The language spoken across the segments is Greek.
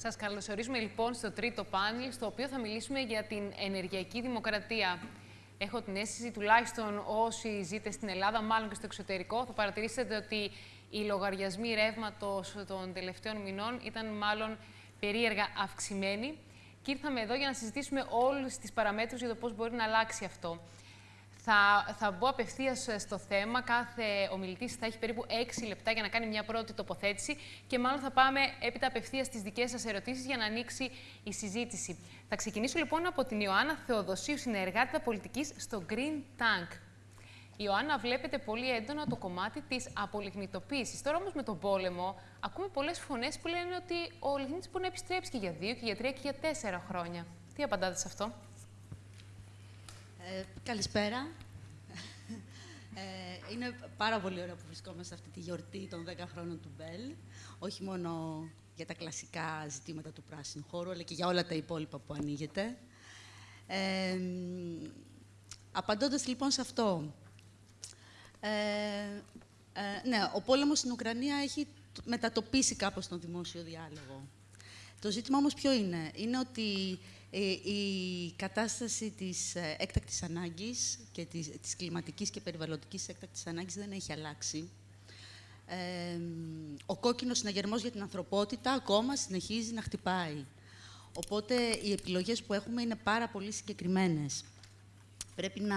Σας καλωσορίζουμε λοιπόν στο τρίτο πάνελ, στο οποίο θα μιλήσουμε για την ενεργειακή δημοκρατία. Έχω την αίσθηση, τουλάχιστον όσοι ζείτε στην Ελλάδα, μάλλον και στο εξωτερικό, θα παρατηρήσετε ότι οι λογαριασμοί ρεύματος των τελευταίων μηνών ήταν μάλλον περίεργα αυξημένοι. Και ήρθαμε εδώ για να συζητήσουμε όλες τις παραμέτρους για το πώς μπορεί να αλλάξει αυτό. Θα, θα μπω απευθείας στο θέμα. Κάθε ομιλητής θα έχει περίπου 6 λεπτά για να κάνει μια πρώτη τοποθέτηση και μάλλον θα πάμε έπειτα απευθείας στις δικές σας ερωτήσεις για να ανοίξει η συζήτηση. Θα ξεκινήσω λοιπόν από την Ιωάννα Θεοδοσίου, συνεργάτητα πολιτικής στο Green Tank. Η Ιωάννα βλέπετε πολύ έντονα το κομμάτι της απολιγνητοποίησης. Τώρα όμως με τον πόλεμο ακούμε πολλές φωνές που λένε ότι ο λιγνίτης μπορεί να επιστρέψει και για δύο και για τρία και για τέσσερα χρόνια. Τι απαντάτε σε αυτό; Ε, καλησπέρα. Ε, είναι πάρα πολύ ωραίο που βρισκόμαστε σε αυτή τη γιορτή των 10 χρόνων του Μπέλ. Όχι μόνο για τα κλασικά ζητήματα του πράσινου χώρου, αλλά και για όλα τα υπόλοιπα που ανοίγεται. Ε, απαντώντας λοιπόν σε αυτό, ε, ε, ναι, ο πόλεμος στην Ουκρανία έχει μετατοπίσει κάπως τον δημόσιο διάλογο. Το ζήτημα όμως ποιο είναι; Είναι ότι ε, η κατάσταση της ε, έκτακτης ανάγκης και της, της κλιματικής και περιβαλλοντικής έκτακτης ανάγκης δεν έχει αλλάξει. Ε, ο κόκκινος συναγερμός για την ανθρωπότητα ακόμα συνεχίζει να χτυπάει. Οπότε οι επιλογές που έχουμε είναι πάρα πολύ συγκεκριμένες. Πρέπει να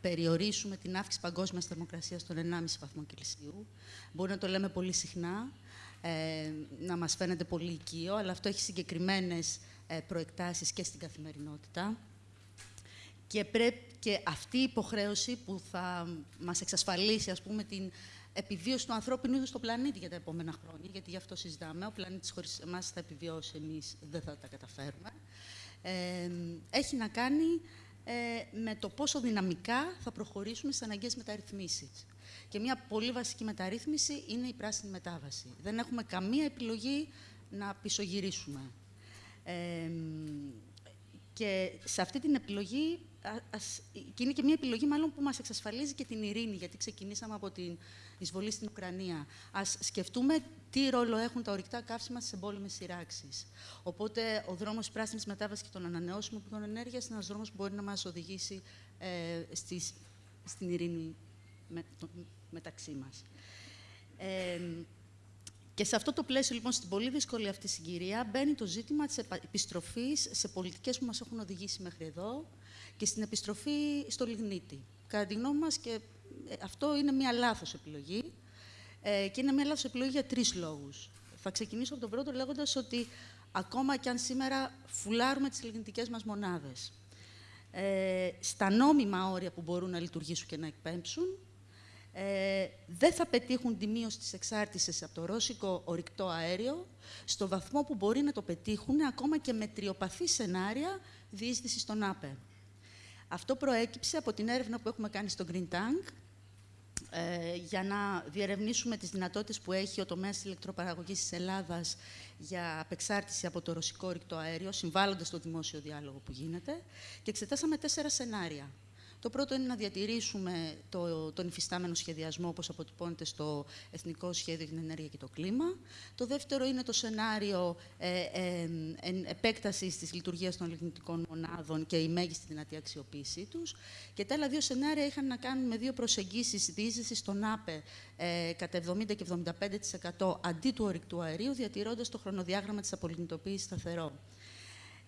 περιορίσουμε την αύξηση παγκόσμιας θερμοκρασίας στον 1,5 βαθμό Κελσίου. Μπορεί να το λέμε πολύ συχνά, να μας φαίνεται πολύ οικείο, αλλά αυτό έχει συγκεκριμένες ε, προεκτάσεις και στην καθημερινότητα. Και, πρέπει, και αυτή η υποχρέωση που θα μας εξασφαλίσει, ας πούμε, την επιβίωση του ανθρώπινου είδους στο πλανήτη για τα επόμενα χρόνια, γιατί γι' αυτό συζητάμε, ο πλανήτης χωρίς εμάς θα επιβιώσει, εμείς δεν θα τα καταφέρουμε, ε, έχει να κάνει ε, με το πόσο δυναμικά θα προχωρήσουμε στις αναγκαίες μεταρρυθμίσεις. Και μια πολύ βασική μεταρρύθμιση είναι η πράσινη μετάβαση. Δεν έχουμε καμία επιλογή να πισωγυρίσουμε και σε αυτή την επιλογή, ας, και είναι και μια επιλογή μάλλον που μας εξασφαλίζει και την ειρήνη, γιατί ξεκινήσαμε από την εισβολή στην Ουκρανία. Ας σκεφτούμε τι ρόλο έχουν τα ορυκτά καύσιμα στις εμπόλεμες σειράξεις. Οπότε ο δρόμος πράσινης μετάβασης και των ανανεώσιμων πηγών ενέργειας είναι ένας δρόμος που μπορεί να μας οδηγήσει ε, στις, στην ειρήνη με, μεταξύ μας. Ε, και σε αυτό το πλαίσιο, λοιπόν, στην πολύ δύσκολη αυτή συγκυρία, μπαίνει το ζήτημα της επιστροφής σε πολιτικές που μας έχουν οδηγήσει μέχρι εδώ και στην επιστροφή στο λιγνίτη. Κατά τη γνώμη μας, και ε, αυτό είναι μια λάθος επιλογή ε, και είναι μια λάθος επιλογή για τρεις λόγους. Θα ξεκινήσω από τον πρώτο λέγοντας ότι ακόμα και αν σήμερα φουλάρουμε τις λιγνητικές μας μονάδες, ε, στα νόμιμα όρια που μπορούν να λειτουργήσουν και να εκπέμψουν, ε, δεν θα πετύχουν τη μείωση της εξάρτησης από το ρώσικο ορυκτό αέριο στο βαθμό που μπορεί να το πετύχουν ακόμα και με τριοπαθή σενάρια διείσδυση στον ΑΠΕ. Αυτό προέκυψε από την έρευνα που έχουμε κάνει στο Green Tank ε, για να διερευνήσουμε τις δυνατότητες που έχει ο τομέας της ηλεκτροπαραγωγής της Ελλάδας για απεξάρτηση από το ρωσικό ορυκτό αέριο, συμβάλλοντας στο δημόσιο διάλογο που γίνεται, και εξετάσαμε τέσσερα σενάρια. Το πρώτο είναι να διατηρήσουμε το, τον υφιστάμενο σχεδιασμό, όπως αποτυπώνεται στο Εθνικό Σχέδιο για την Ενέργεια και το Κλίμα. Το δεύτερο είναι το σενάριο ε, ε, επέκτασης της λειτουργίας των λιγνητικών μονάδων και η μέγιστη δυνατή αξιοποίησή τους. Και τα άλλα δύο σενάρια είχαν να κάνουν με δύο προσεγγίσεις διείσδυσης στον ΑΠΕ ε, κατά 70 και 75% αντί του ορυκτού αερίου, διατηρώντας το χρονοδιάγραμμα της απολιγνητοποίησης σταθερό.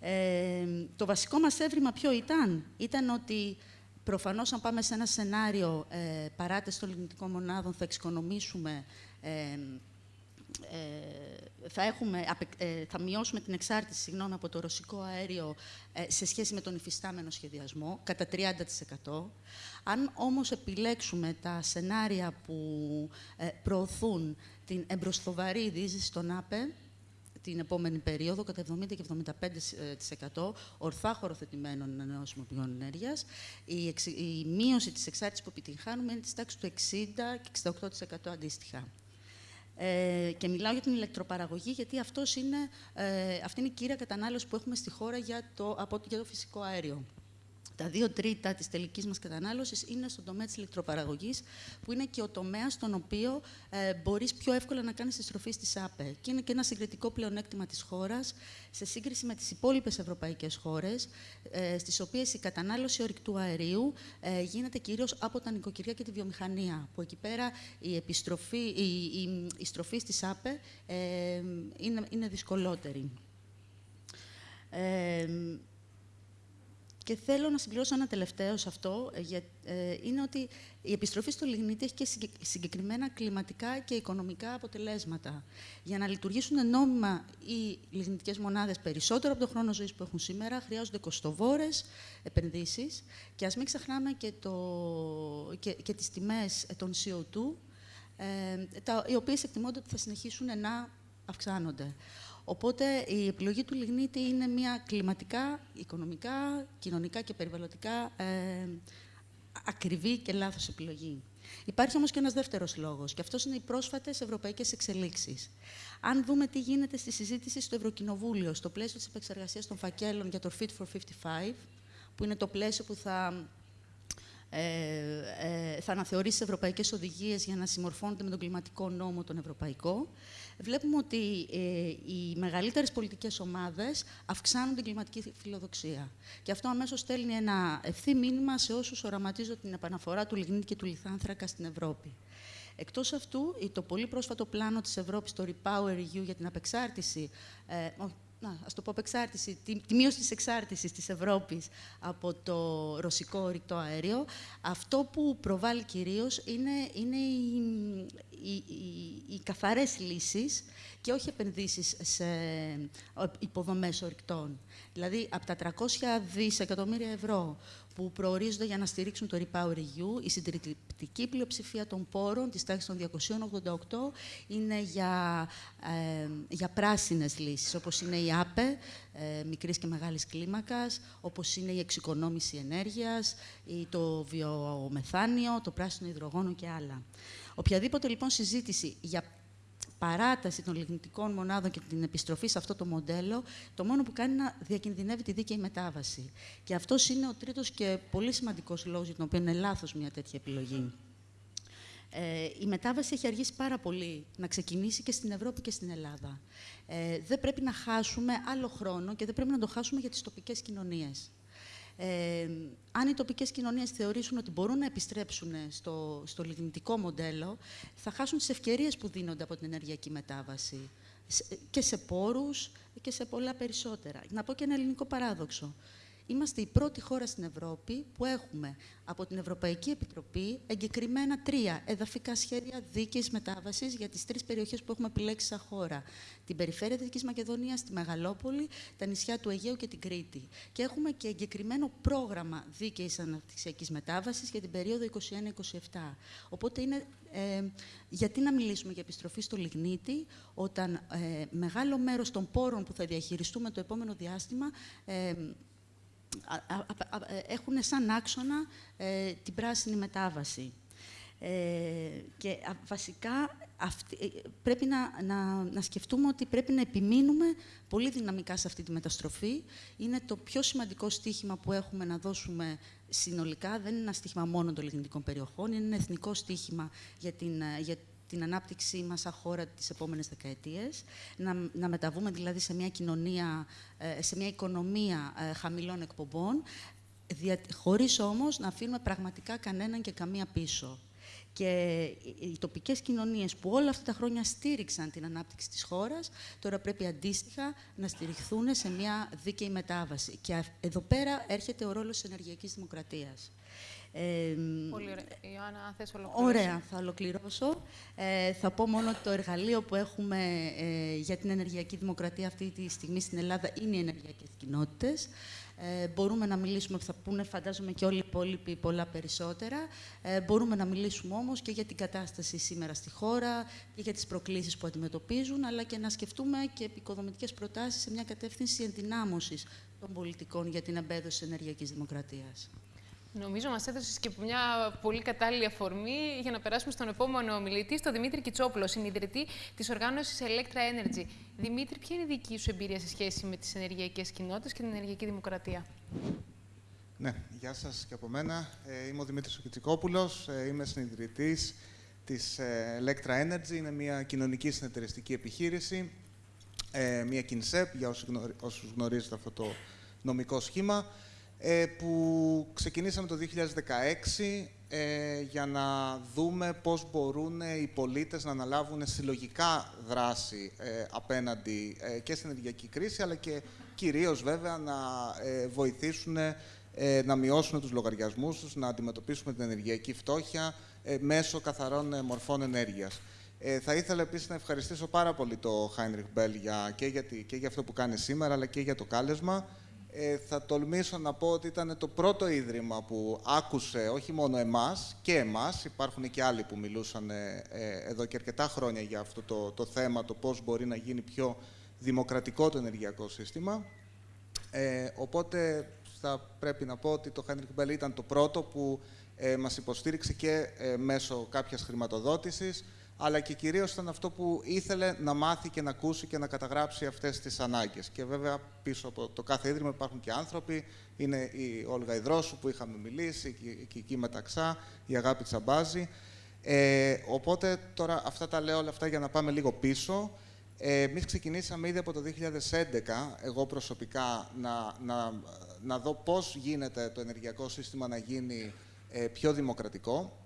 Ε, το βασικό μας έβριμα ποιο ήταν; Ήταν ότι Προφανώς, αν πάμε σε ένα σενάριο ε, παράτηση των λιγνητικών μονάδων, θα εξοικονομήσουμε, ε, ε, θα, έχουμε, ε, θα μειώσουμε την εξάρτηση συγγνώμη, από το ρωσικό αέριο ε, σε σχέση με τον υφιστάμενο σχεδιασμό, κατά 30%. Αν όμως επιλέξουμε τα σενάρια που προωθούν την εμπροσθοβαρή δίζηση των ΑΠΕ, την επόμενη περίοδο κατά 70 και 75% ορθά χωροθετημένων ανανεώσιμων πηγών ενέργειας. Η, η μείωση της εξάρτησης που επιτυγχάνουμε είναι της τάξης του 60 και 68% αντίστοιχα. Ε, και μιλάω για την ηλεκτροπαραγωγή, γιατί αυτός είναι, ε, αυτή είναι η κύρια κατανάλωσης που έχουμε στη χώρα για το, από, για το φυσικό αέριο. Τα δύο τρίτα της τελικής μας κατανάλωσης είναι στον τομέα της ηλεκτροπαραγωγής, που είναι και ο τομέας στον οποίο ε, μπορείς πιο εύκολα να κάνεις τη στροφή στις ΑΠΕ. Και είναι και ένα συγκριτικό πλεονέκτημα της χώρας, σε σύγκριση με τις υπόλοιπες ευρωπαϊκές χώρες, ε, στις οποίες η κατανάλωση ορυκτού αερίου ε, γίνεται κυρίως από τα νοικοκυριά και τη βιομηχανία, που εκεί πέρα η, επιστροφή, η, η, η στροφή στις ΑΠΕ ε, είναι, είναι δυσκολότερη. Ε, και θέλω να συμπληρώσω ένα τελευταίο σε αυτό, ε, ε, είναι ότι η επιστροφή στο λιγνίτη έχει και συγκεκριμένα κλιματικά και οικονομικά αποτελέσματα. Για να λειτουργήσουν νόμιμα οι λιγνητικές μονάδες περισσότερο από τον χρόνο ζωής που έχουν σήμερα, χρειάζονται κοστοβόρες επενδύσεις και ας μην ξεχνάμε και, το, και, και τις τιμές των CO2, ε, τα, οι οποίες εκτιμώνται ότι θα συνεχίσουν να αυξάνονται. Οπότε η επιλογή του λιγνίτη είναι μια κλιματικά, οικονομικά, κοινωνικά και περιβαλλοντικά ε, ακριβή και λάθος επιλογή. Υπάρχει όμως και ένας δεύτερος λόγος, και αυτός είναι οι πρόσφατες ευρωπαϊκές εξελίξεις. Αν δούμε τι γίνεται στη συζήτηση στο Ευρωκοινοβούλιο, στο πλαίσιο της επεξεργασίας των φακέλων για το Fit for 55, που είναι το πλαίσιο που θα ε, ε, θα αναθεωρήσεις τις ευρωπαϊκές οδηγίες για να συμμορφώνονται με τον κλιματικό νόμο τον ευρωπαϊκό. Βλέπουμε ότι ε, οι μεγαλύτερες πολιτικές ομάδες αυξάνουν την κλιματική φιλοδοξία. Και αυτό αμέσως στέλνει ένα ευθύ μήνυμα σε όσους οραματίζουν την επαναφορά του λιγνίτη και του λιθάνθρακα στην Ευρώπη. Εκτός αυτού, το πολύ πρόσφατο πλάνο της Ευρώπης, το Repower EU για την απεξάρτηση, ε, να, ας το πω απεξάρτηση, τη, τη μείωση της εξάρτησης της Ευρώπης από το ρωσικό ορυκτό αέριο, αυτό που προβάλλει κυρίως είναι, είναι οι, οι, οι, οι καθαρές λύσεις και όχι επενδύσεις σε υποδομές ορυκτών. Δηλαδή, από τα 300 δισεκατομμύρια ευρώ που προορίζονται για να στηρίξουν το Repower EU. Η συντριπτική πλειοψηφία των πόρων, της τάξης των 288, είναι για, ε, για πράσινες λύσεις, όπως είναι η ΑΠΕ, ε, μικρής και μεγάλης κλίμακας, όπως είναι η εξοικονόμηση ενέργειας, το βιομεθάνιο, το πράσινο υδρογόνο και άλλα. Οποιαδήποτε λοιπόν συζήτηση για παράταση των λιγνητικών μονάδων και την επιστροφή σε αυτό το μοντέλο, το μόνο που κάνει είναι να διακινδυνεύει τη δίκαιη μετάβαση. Και αυτός είναι ο τρίτος και πολύ σημαντικός λόγος για τον οποίο είναι λάθος μια τέτοια επιλογή. Ε, η μετάβαση έχει αργήσει πάρα πολύ να ξεκινήσει και στην Ευρώπη και στην Ελλάδα. Ε, δεν πρέπει να χάσουμε άλλο χρόνο και δεν πρέπει να το χάσουμε για τις τοπικές κοινωνίες. Ε, αν οι τοπικές κοινωνίες θεωρήσουν ότι μπορούν να επιστρέψουν στο, στο λιγνητικό μοντέλο, θα χάσουν τις ευκαιρίες που δίνονται από την ενεργειακή μετάβαση και σε πόρους και σε πολλά περισσότερα. Να πω και ένα ελληνικό παράδοξο. Είμαστε η πρώτη χώρα στην Ευρώπη που έχουμε από την Ευρωπαϊκή Επιτροπή εγκεκριμένα τρία εδαφικά σχέδια δίκαιης μετάβασης για τις τρεις περιοχές που έχουμε επιλέξει σαν χώρα. Την περιφέρεια Δυτικής Μακεδονίας, τη Μεγαλόπολη, τα νησιά του Αιγαίου και την Κρήτη. Και έχουμε και εγκεκριμένο πρόγραμμα δίκαιης αναπτυξιακής μετάβασης για την περίοδο 21-27. Οπότε είναι ε, γιατί να μιλήσουμε για επιστροφή στο λιγνίτη, όταν ε, μεγάλο μέρος των πόρων που θα διαχειριστούμε το επόμενο διάστημα ε, έχουν σαν άξονα ε, την πράσινη μετάβαση. Ε, και βασικά αυτή, ε, πρέπει να, να, να σκεφτούμε ότι πρέπει να επιμείνουμε πολύ δυναμικά σε αυτή τη μεταστροφή. Είναι το πιο σημαντικό στίχημα που έχουμε να δώσουμε συνολικά. Δεν είναι ένα στίχημα μόνο των λιγνητικών περιοχών, είναι ένα εθνικό στίχημα για την, για την ανάπτυξή μας σαν χώρα τις επόμενες δεκαετίες, να, να μεταβούμε δηλαδή σε μια κοινωνία, ε, σε μια οικονομία ε, χαμηλών εκπομπών, δια, χωρίς όμως να αφήνουμε πραγματικά κανέναν και καμία πίσω. Και οι τοπικές κοινωνίες που όλα αυτά τα χρόνια στήριξαν την ανάπτυξη της χώρας, τώρα πρέπει αντίστοιχα να στηριχθούν σε μια δίκαιη μετάβαση. Και εδώ πέρα έρχεται ο ρόλος της ενεργειακής δημοκρατίας. Πολύ ωραία. Ιωάννα, αν θες Ωραία, θα ολοκληρώσω. Ε, θα πω μόνο ότι το εργαλείο που έχουμε ε, για την ενεργειακή δημοκρατία αυτή τη στιγμή στην Ελλάδα είναι οι ενεργειακές κοινότητες. Ε, μπορούμε να μιλήσουμε, θα πούνε φαντάζομαι και όλοι οι υπόλοιποι πολλά περισσότερα. Ε, μπορούμε να μιλήσουμε όμως και για την κατάσταση σήμερα στη χώρα και για τις προκλήσεις που αντιμετωπίζουν, αλλά και να σκεφτούμε και επικοδομητικές προτάσεις σε μια κατεύθυνση ενδυνάμωσης των πολιτικών για την εμπέδωση ενεργειακής δημοκρατίας. Νομίζω μας έδωσε και μια πολύ κατάλληλη αφορμή για να περάσουμε στον επόμενο ομιλητή, στον Δημήτρη Κιτσόπουλο, συνειδητή της οργάνωσης Electra Energy. Δημήτρη, ποια είναι η δική σου εμπειρία σε σχέση με τις ενεργειακές κοινότητες και την ενεργειακή δημοκρατία; Ναι, γεια σας και από μένα. Ε, είμαι ο Δημήτρης Οκιτσικόπουλος, ε, είμαι συνειδητής της ε, Electra Energy. Είναι μια κοινωνική συνεταιριστική επιχείρηση, ε, μια KINSEP, για όσους γνωρίζετε αυτό το νομικό σχήμα, ε, που ξεκινήσαμε το 2016 ε, για να δούμε πώς μπορούν οι πολίτες να αναλάβουν συλλογικά δράση ε, απέναντι ε, και στην ενεργειακή κρίση, αλλά και κυρίως βέβαια να βοηθήσουν να μειώσουν τους λογαριασμούς τους, να αντιμετωπίσουμε την ενεργειακή φτώχεια μέσω καθαρών μορφών ενέργειας. θα ήθελα επίσης να ευχαριστήσω πάρα πολύ το Heinrich Bell για, και, για, και για αυτό που κάνει σήμερα, αλλά και για το κάλεσμα. Ε, θα τολμήσω να πω ότι ήταν το πρώτο ίδρυμα που άκουσε όχι μόνο εμάς και εμάς, υπάρχουν και άλλοι που μιλούσαν ε, ε, εδώ και αρκετά χρόνια για αυτό το, το θέμα, το πώς μπορεί να γίνει πιο δημοκρατικό το ενεργειακό σύστημα. Ε, οπότε θα πρέπει να πω ότι το Heinrich Bell ήταν το πρώτο που ε, μας υποστήριξε και μέσω κάποιας χρηματοδότησης, αλλά και κυρίως ήταν αυτό που ήθελε να μάθει και να ακούσει και να καταγράψει αυτές τις ανάγκες. Και βέβαια πίσω από το κάθε ίδρυμα υπάρχουν και άνθρωποι, είναι η Όλγα Ιδρόσου που είχαμε μιλήσει, η Κική Μεταξά, η Αγάπη Τσαμπάζη. Ε, οπότε τώρα αυτά τα λέω όλα αυτά για να πάμε λίγο πίσω. Ε, Εμείς ξεκινήσαμε ήδη από το 2011, εγώ προσωπικά, να, να, να δω πώς γίνεται το ενεργειακό σύστημα να γίνει ε, πιο δημοκρατικό.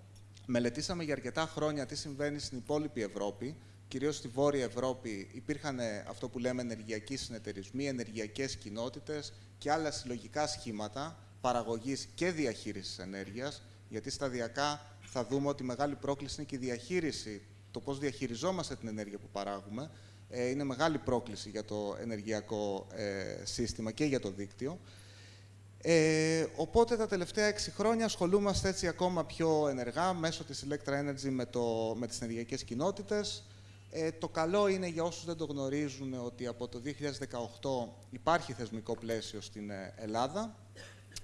Μελετήσαμε για αρκετά χρόνια τι συμβαίνει στην υπόλοιπη Ευρώπη. Κυρίως στη Βόρεια Ευρώπη υπήρχαν ε, αυτό που λέμε ενεργειακοί συνεταιρισμοί, ενεργειακές κοινότητες και άλλα συλλογικά σχήματα παραγωγής και διαχείρισης ενέργειας, γιατί σταδιακά θα δούμε ότι η μεγάλη πρόκληση είναι και η διαχείριση, το πώς διαχειριζόμαστε την ενέργεια που παράγουμε. Ε, είναι μεγάλη πρόκληση για το ενεργειακό ε, σύστημα και για το δίκτυο. Ε, οπότε τα τελευταία έξι χρόνια ασχολούμαστε έτσι ακόμα πιο ενεργά μέσω της Electra Energy με, το, με τις ενεργειακές κοινότητες. Ε, το καλό είναι για όσους δεν το γνωρίζουν ότι από το 2018 υπάρχει θεσμικό πλαίσιο στην ε, Ελλάδα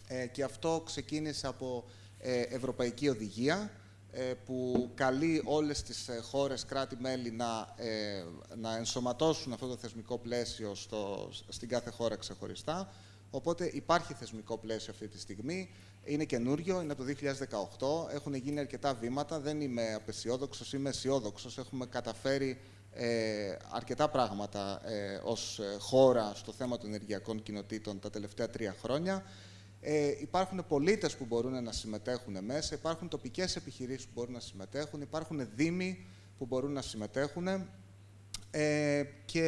ε, και αυτό ξεκίνησε από ε, Ευρωπαϊκή Οδηγία που καλεί όλες τις χώρες κράτη-μέλη να, να ενσωματώσουν αυτό το θεσμικό πλαίσιο στο, στην κάθε χώρα ξεχωριστά. Οπότε υπάρχει θεσμικό πλαίσιο αυτή τη στιγμή. Είναι καινούριο, είναι από το 2018. Έχουν γίνει αρκετά βήματα. Δεν είμαι απεσιόδοξος, είμαι αισιόδοξος. Έχουμε καταφέρει ε, αρκετά πράγματα ε, ως ε, χώρα στο θέμα των ενεργειακών κοινοτήτων τα τελευταία τρία χρόνια. Ε, υπάρχουν πολίτες που μπορούν να συμμετέχουν μέσα, υπάρχουν τοπικές επιχειρήσεις που μπορούν να συμμετέχουν, υπάρχουν δήμοι που μπορούν να συμμετέχουν. Ε, και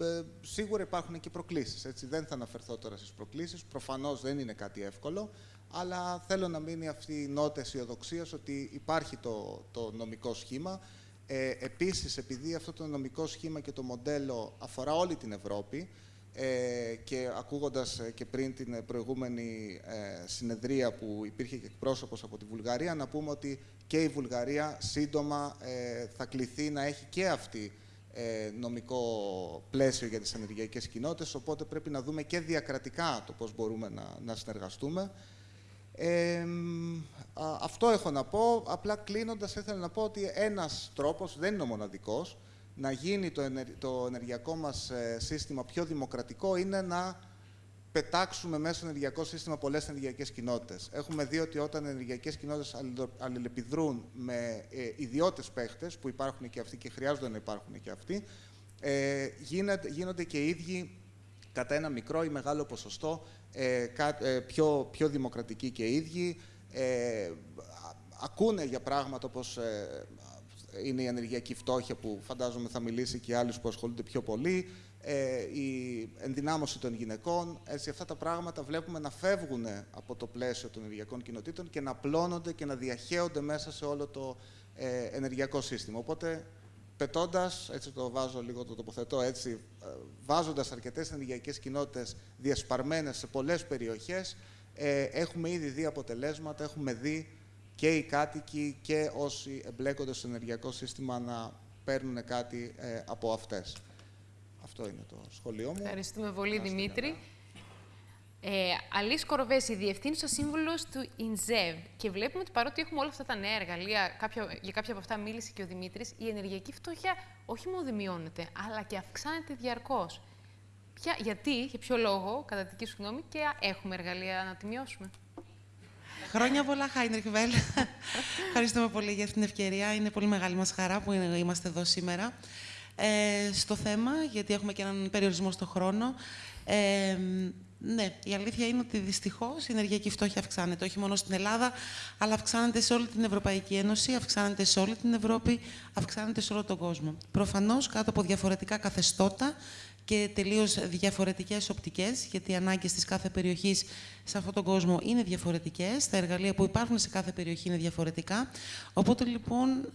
ε, σίγουρα υπάρχουν και προκλήσεις. Έτσι. Δεν θα αναφερθώ τώρα στις προκλήσεις. Προφανώς δεν είναι κάτι εύκολο, αλλά θέλω να μείνει αυτή η νότα αισιοδοξίας ότι υπάρχει το, το νομικό σχήμα. Ε, επίσης, επειδή αυτό το νομικό σχήμα και το μοντέλο αφορά όλη την Ευρώπη, ε, και ακούγοντας ε, και πριν την προηγούμενη ε, συνεδρία που υπήρχε και εκπρόσωπος από τη Βουλγαρία, να πούμε ότι και η Βουλγαρία σύντομα θα κληθεί να έχει και αυτή ε, νομικό πλαίσιο για τις ενεργειακές κοινότητες, οπότε πρέπει να δούμε και διακρατικά το πώς μπορούμε να, να συνεργαστούμε. Ε, αυτό έχω να πω. Απλά κλείνοντας, ήθελα να πω ότι ένας τρόπος, δεν είναι ο μοναδικός, να γίνει το, το ενεργειακό μας ε, σύστημα πιο δημοκρατικό είναι να πετάξουμε μέσα στο ενεργειακό σύστημα πολλές ενεργειακές κοινότητες. Έχουμε δει ότι όταν ενεργειακές κοινότητες αλληλεπιδρούν με ε, ιδιώτες παίχτες, που υπάρχουν και αυτοί και χρειάζονται να υπάρχουν και αυτοί, ε, γίνονται, γίνονται και οι ίδιοι κατά ένα μικρό ή μεγάλο ποσοστό ε, ε πιο, πιο δημοκρατικοί και οι ίδιοι. Ε, ακούνε για πράγματα όπως ε, είναι η ενεργειακή φτώχεια που φαντάζομαι θα μιλήσει και άλλους που ασχολούνται πιο πολύ, ε, η ενδυνάμωση των γυναικών. Έτσι, αυτά τα πράγματα βλέπουμε να φεύγουν από το πλαίσιο των ενεργειακών κοινοτήτων και να πλώνονται και να διαχέονται μέσα σε όλο το ε, ενεργειακό σύστημα. Οπότε, πετώντας, έτσι το βάζω λίγο, το τοποθετώ έτσι, ε, βάζοντας αρκετές ενεργειακές κοινότητες διασπαρμένες σε πολλές περιοχές, ε, έχουμε ήδη δει αποτελέσματα, έχουμε δει και οι κάτοικοι και όσοι εμπλέκονται στο ενεργειακό σύστημα να παίρνουν κάτι ε, από αυτές. Αυτό είναι το σχολείο μου. Ευχαριστούμε πολύ, Δημήτρη. Ε, Αλής Κοροβέση, διευθύνουσα σύμβουλος του ΙΝΖΕΒ. Και βλέπουμε ότι παρότι έχουμε όλα αυτά τα νέα εργαλεία, κάποια, για κάποια από αυτά μίλησε και ο Δημήτρης, η ενεργειακή φτώχεια όχι μόνο δεν μειώνεται, αλλά και αυξάνεται διαρκώς. Γιατί, για ποιο λόγο, κατά δική σου γνώμη, και έχουμε εργαλεία να τη μειώσουμε; Χρόνια πολλά, Χάινερ Βέλ. Ευχαριστούμε πολύ για την ευκαιρία. Είναι πολύ μεγάλη μας χαρά που είμαστε εδώ σήμερα. Ε, στο θέμα, γιατί έχουμε και έναν περιορισμό στο χρόνο, ε, ναι, η αλήθεια είναι ότι δυστυχώς η ενεργειακή φτώχεια αυξάνεται όχι μόνο στην Ελλάδα, αλλά αυξάνεται σε όλη την Ευρωπαϊκή Ένωση, αυξάνεται σε όλη την Ευρώπη, αυξάνεται σε όλο τον κόσμο. Προφανώς κάτω από διαφορετικά καθεστώτα και τελείως διαφορετικές οπτικές, γιατί οι ανάγκες της κάθε περιοχής σε αυτόν τον κόσμο είναι διαφορετικές. Τα εργαλεία που υπάρχουν σε κάθε περιοχή είναι διαφορετικά. Οπότε λοιπόν.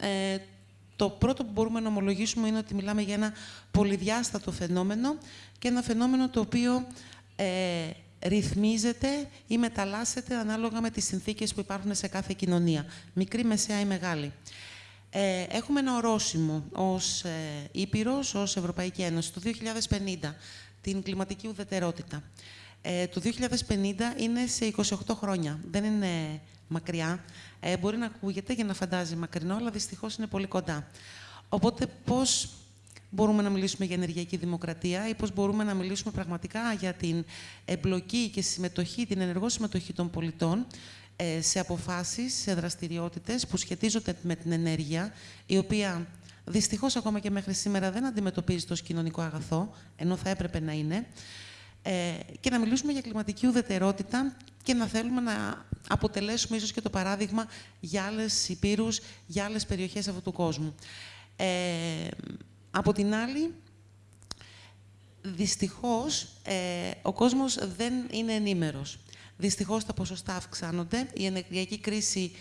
Ε, το πρώτο που μπορούμε να ομολογήσουμε είναι ότι μιλάμε για ένα πολυδιάστατο φαινόμενο και ένα φαινόμενο το οποίο ε, ρυθμίζεται ή μεταλλάσσεται ανάλογα με τις συνθήκες που υπάρχουν σε κάθε κοινωνία, μικρή, μεσαία ή μεγάλη. Ε, έχουμε ένα ορόσημο ως ε, Ήπειρος, ως Ευρωπαϊκή Ένωση, το 2050, την κλιματική ουδετερότητα. Ε, το 2050 είναι σε 28 χρόνια, δεν είναι μακριά. Ε, μπορεί να ακούγεται για να φαντάζει μακρινό, αλλά δυστυχώς είναι πολύ κοντά. Οπότε πώς μπορούμε να μιλήσουμε για ενεργειακή δημοκρατία ή πώς μπορούμε να μιλήσουμε πραγματικά για την εμπλοκή και συμμετοχή, την ενεργό συμμετοχή των πολιτών ε, σε αποφάσεις, σε δραστηριότητες που σχετίζονται με την ενέργεια, η οποία δυστυχώς ακόμα και μέχρι σήμερα δεν αντιμετωπίζει το κοινωνικό αγαθό, ενώ θα έπρεπε να είναι, ε, και να μιλήσουμε για κλιματική ουδετερότητα και να θέλουμε να αποτελέσουμε ίσως και το παράδειγμα για άλλες υπήρους, για άλλες περιοχές αυτού του κόσμου. Ε, από την άλλη, δυστυχώς, ε, ο κόσμος δεν είναι ενήμερος. Δυστυχώς τα ποσοστά αυξάνονται. Η ενεργειακή κρίση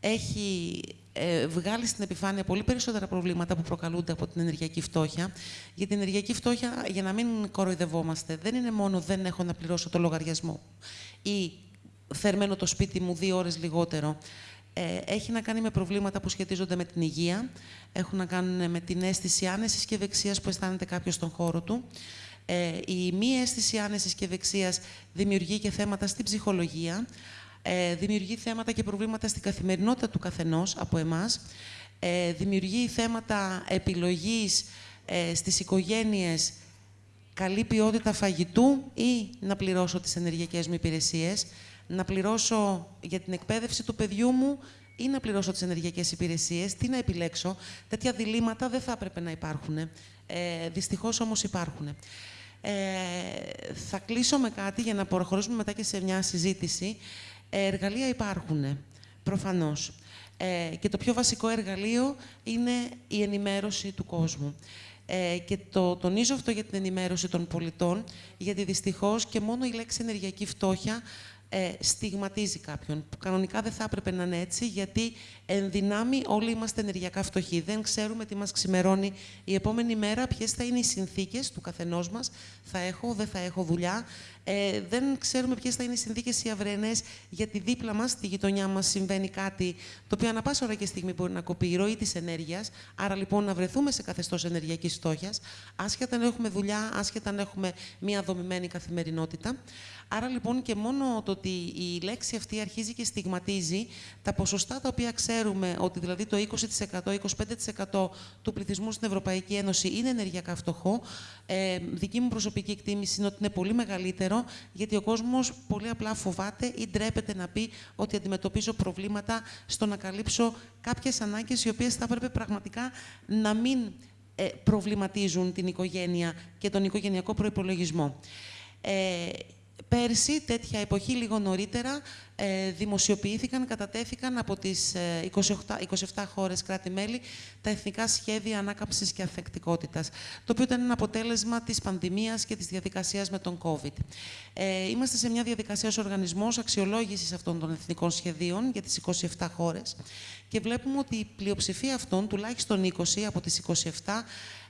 έχει ε, βγάλει στην επιφάνεια πολύ περισσότερα προβλήματα που προκαλούνται από την ενεργειακή φτώχεια. Για την ενεργειακή φτώχεια, για να μην κοροϊδευόμαστε, δεν είναι μόνο δεν έχω να πληρώσω το λογαριασμό ή θερμαίνω το σπίτι μου δύο ώρες λιγότερο. Ε, έχει να κάνει με προβλήματα που σχετίζονται με την υγεία, έχουν να κάνουν με την αίσθηση άνεσης και ευεξίας που αισθάνεται κάποιος στον χώρο του. Ε, η μη αίσθηση άνεσης και ευεξίας δημιουργεί και θέματα στην ψυχολογία, ε, δημιουργεί θέματα και προβλήματα στην καθημερινότητα του καθενός από εμάς, ε, δημιουργεί θέματα επιλογής ε, στις οικογένειες καλή ποιότητα φαγητού ή να πληρώσω τις ενεργειακές μου υπηρεσίες, να πληρώσω για την εκπαίδευση του παιδιού μου ή να πληρώσω τις ενεργειακές υπηρεσίες, τι να επιλέξω. Τέτοια διλήμματα δεν θα έπρεπε να υπάρχουν. Ε, δυστυχώς όμως υπάρχουν. Ε, θα κλείσω με κάτι για να προχωρήσουμε μετά και σε μια συζήτηση. Ε, εργαλεία υπάρχουν, προφανώς. Ε, και το πιο βασικό εργαλείο είναι η ενημέρωση του κόσμου. Ε, και το τονίζω αυτό για την ενημέρωση των πολιτών, γιατί δυστυχώς και μόνο η λέξη ενεργειακή φτώχεια ε, στιγματίζει κάποιον. Που κανονικά δεν θα έπρεπε να είναι έτσι, γιατί εν δυνάμει όλοι είμαστε ενεργειακά φτωχοί. Δεν ξέρουμε τι μας ξημερώνει η επόμενη μέρα, ποιες θα είναι οι συνθήκες του καθενός μας. Θα έχω, δεν θα έχω δουλειά. Ε, δεν ξέρουμε ποιες θα είναι οι συνθήκες οι αυρενέ, γιατί δίπλα μας, στη γειτονιά μας, συμβαίνει κάτι το οποίο ανα πάσα ώρα και στιγμή μπορεί να κοπεί η ροή της ενέργειας. Άρα λοιπόν να βρεθούμε σε καθεστώς ενεργειακής φτώχειας, άσχετα αν έχουμε δουλειά, άσχετα αν έχουμε μια δομημένη καθημερινότητα. Άρα λοιπόν και μόνο το ότι η λέξη αυτή αρχίζει και στιγματίζει τα ποσοστά τα οποία ξέρουμε ότι δηλαδή το 20%-25% του πληθυσμού στην Ευρωπαϊκή Ένωση είναι ενεργειακά φτωχό. Ε, δική μου προσωπική εκτίμηση είναι ότι είναι πολύ μεγαλύτερο γιατί ο κόσμος πολύ απλά φοβάται ή ντρέπεται να πει ότι αντιμετωπίζω προβλήματα στο να καλύψω κάποιες ανάγκες οι οποίες θα έπρεπε πραγματικά να μην ε, προβληματίζουν την οικογένεια και τον οικογενειακό προϋπολογισμό. Ε, Πέρσι, τέτοια εποχή, λίγο νωρίτερα, ε, δημοσιοποιήθηκαν, κατατέθηκαν από τις 27, ε, 27 χώρες κράτη-μέλη τα εθνικά σχέδια ανάκαμψης και αφεκτικότητας, το οποίο ήταν ένα αποτέλεσμα της πανδημίας και της διαδικασίας με τον COVID. Ε, είμαστε σε μια διαδικασία ως οργανισμός αξιολόγησης αυτών των εθνικών σχεδίων για τις 27 χώρες και βλέπουμε ότι η πλειοψηφία αυτών, τουλάχιστον 20 από τις 27,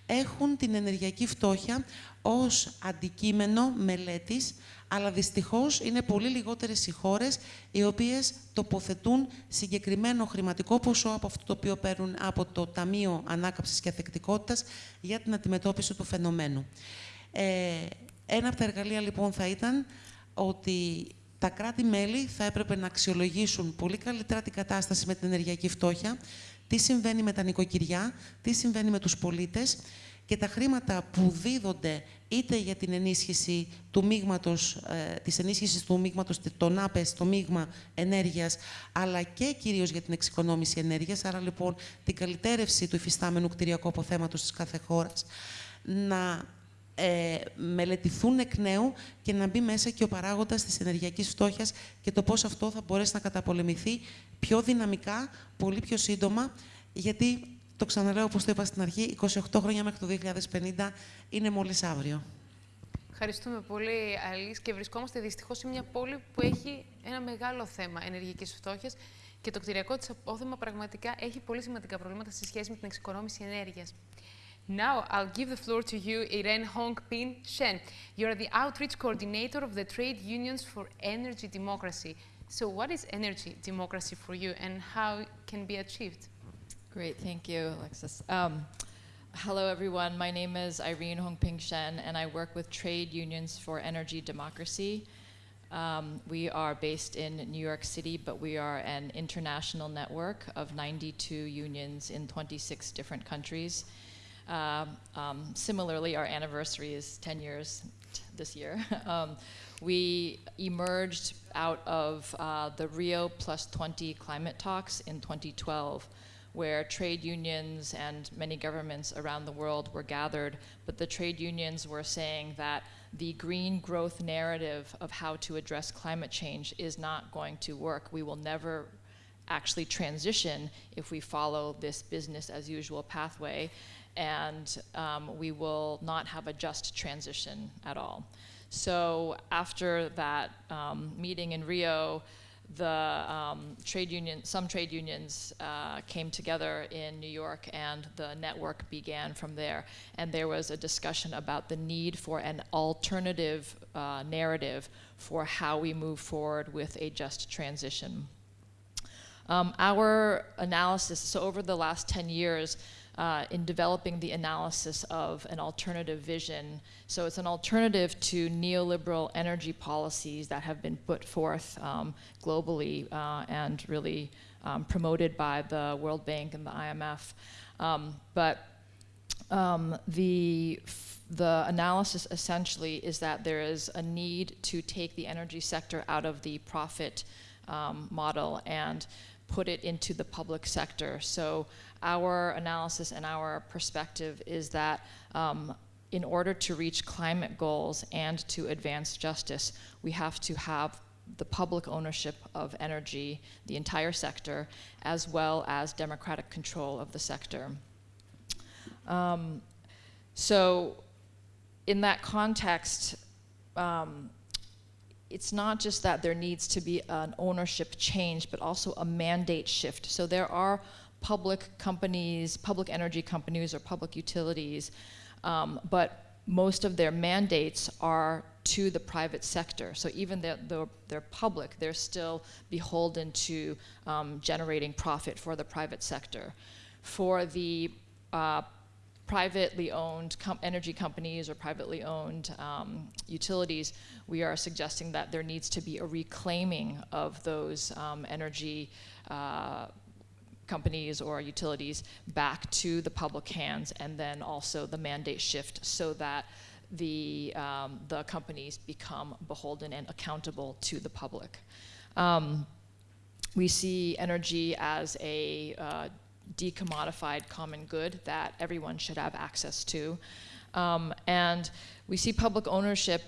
έχουν την ενεργειακή φτώχεια ως αντικείμενο μελέτης αλλά δυστυχώς είναι πολύ λιγότερες οι χώρες οι οποίες τοποθετούν συγκεκριμένο χρηματικό ποσό από αυτό το οποίο παίρνουν από το Ταμείο Ανάκαψης και Αθεκτικότητας για την αντιμετώπιση του φαινομένου. Ε, ένα από τα εργαλεία λοιπόν θα ήταν ότι τα κράτη-μέλη θα έπρεπε να αξιολογήσουν πολύ καλύτερα την κατάσταση με την ενεργειακή φτώχεια, τι συμβαίνει με τα νοικοκυριά, τι συμβαίνει με τους πολίτες και τα χρήματα που δίδονται είτε για την ενίσχυση του μείγματος, ε, της ενίσχυσης του μείγματος των άπες, το μείγμα ενέργειας, αλλά και κυρίως για την εξοικονόμηση ενέργειας, άρα λοιπόν την καλυτέρευση του υφιστάμενου κτηριακού αποθέματος της κάθε χώρας, να ε, μελετηθούν εκ νέου και να μπει μέσα και ο παράγοντας της ενεργειακής φτώχειας και το πώς αυτό θα μπορέσει να καταπολεμηθεί πιο δυναμικά, πολύ πιο σύντομα, γιατί το ξαναλέω όπως το είπα στην αρχή, 28 χρόνια μέχρι το 2050 είναι μόλις αύριο. Ευχαριστούμε πολύ, Αλής. Και βρισκόμαστε δυστυχώς σε μια πόλη που έχει ένα μεγάλο θέμα ενεργειακής φτώχειας και το κτηριακό της απόθεμα πραγματικά έχει πολύ σημαντικά προβλήματα σε σχέση με την εξοικονόμηση ενέργειας. Now, I'll give the floor to you, Irene Hong-Pin Shen. You're the outreach coordinator of the Trade Unions for Energy Democracy. So what is energy democracy for you and how it can be achieved? Great, thank you, Alexis. Um, hello, everyone. My name is Irene Hongping Shen, and I work with Trade Unions for Energy Democracy. Um, we are based in New York City, but we are an international network of 92 unions in 26 different countries. Um, um, similarly, our anniversary is 10 years this year. Um, we emerged out of uh, the Rio Plus 20 climate talks in 2012 where trade unions and many governments around the world were gathered, but the trade unions were saying that the green growth narrative of how to address climate change is not going to work. We will never actually transition if we follow this business as usual pathway, and um, we will not have a just transition at all. So after that um, meeting in Rio, the um, trade union, some trade unions uh, came together in New York and the network began from there. And there was a discussion about the need for an alternative uh, narrative for how we move forward with a just transition. Um, our analysis, so over the last 10 years, uh, in developing the analysis of an alternative vision. So it's an alternative to neoliberal energy policies that have been put forth um, globally uh, and really um, promoted by the World Bank and the IMF. Um, but um, the the analysis essentially is that there is a need to take the energy sector out of the profit um, model and put it into the public sector. So our analysis and our perspective is that um, in order to reach climate goals and to advance justice, we have to have the public ownership of energy, the entire sector, as well as democratic control of the sector. Um, so in that context, um, it's not just that there needs to be an ownership change, but also a mandate shift. So there are public companies, public energy companies or public utilities, um, but most of their mandates are to the private sector. So even though they're, public, they're still beholden to um, generating profit for the private sector. For the uh, privately owned com energy companies or privately owned um, utilities, we are suggesting that there needs to be a reclaiming of those um, energy uh, companies or utilities back to the public hands and then also the mandate shift so that the, um, the companies become beholden and accountable to the public. Um, we see energy as a uh, decommodified common good that everyone should have access to. Um, and we see public ownership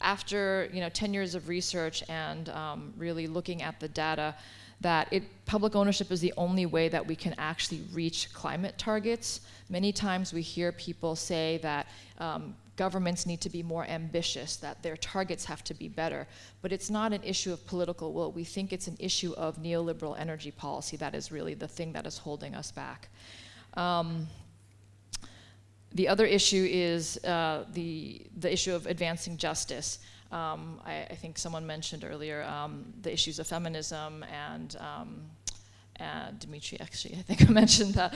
after you know 10 years of research and um, really looking at the data that it, public ownership is the only way that we can actually reach climate targets. Many times we hear people say that um, governments need to be more ambitious, that their targets have to be better. But it's not an issue of political will. We think it's an issue of neoliberal energy policy that is really the thing that is holding us back. Um, the other issue is uh, the, the issue of advancing justice. Um, I, I, think someone mentioned earlier um, the issues of feminism and and Dimitri actually, I think I mentioned that,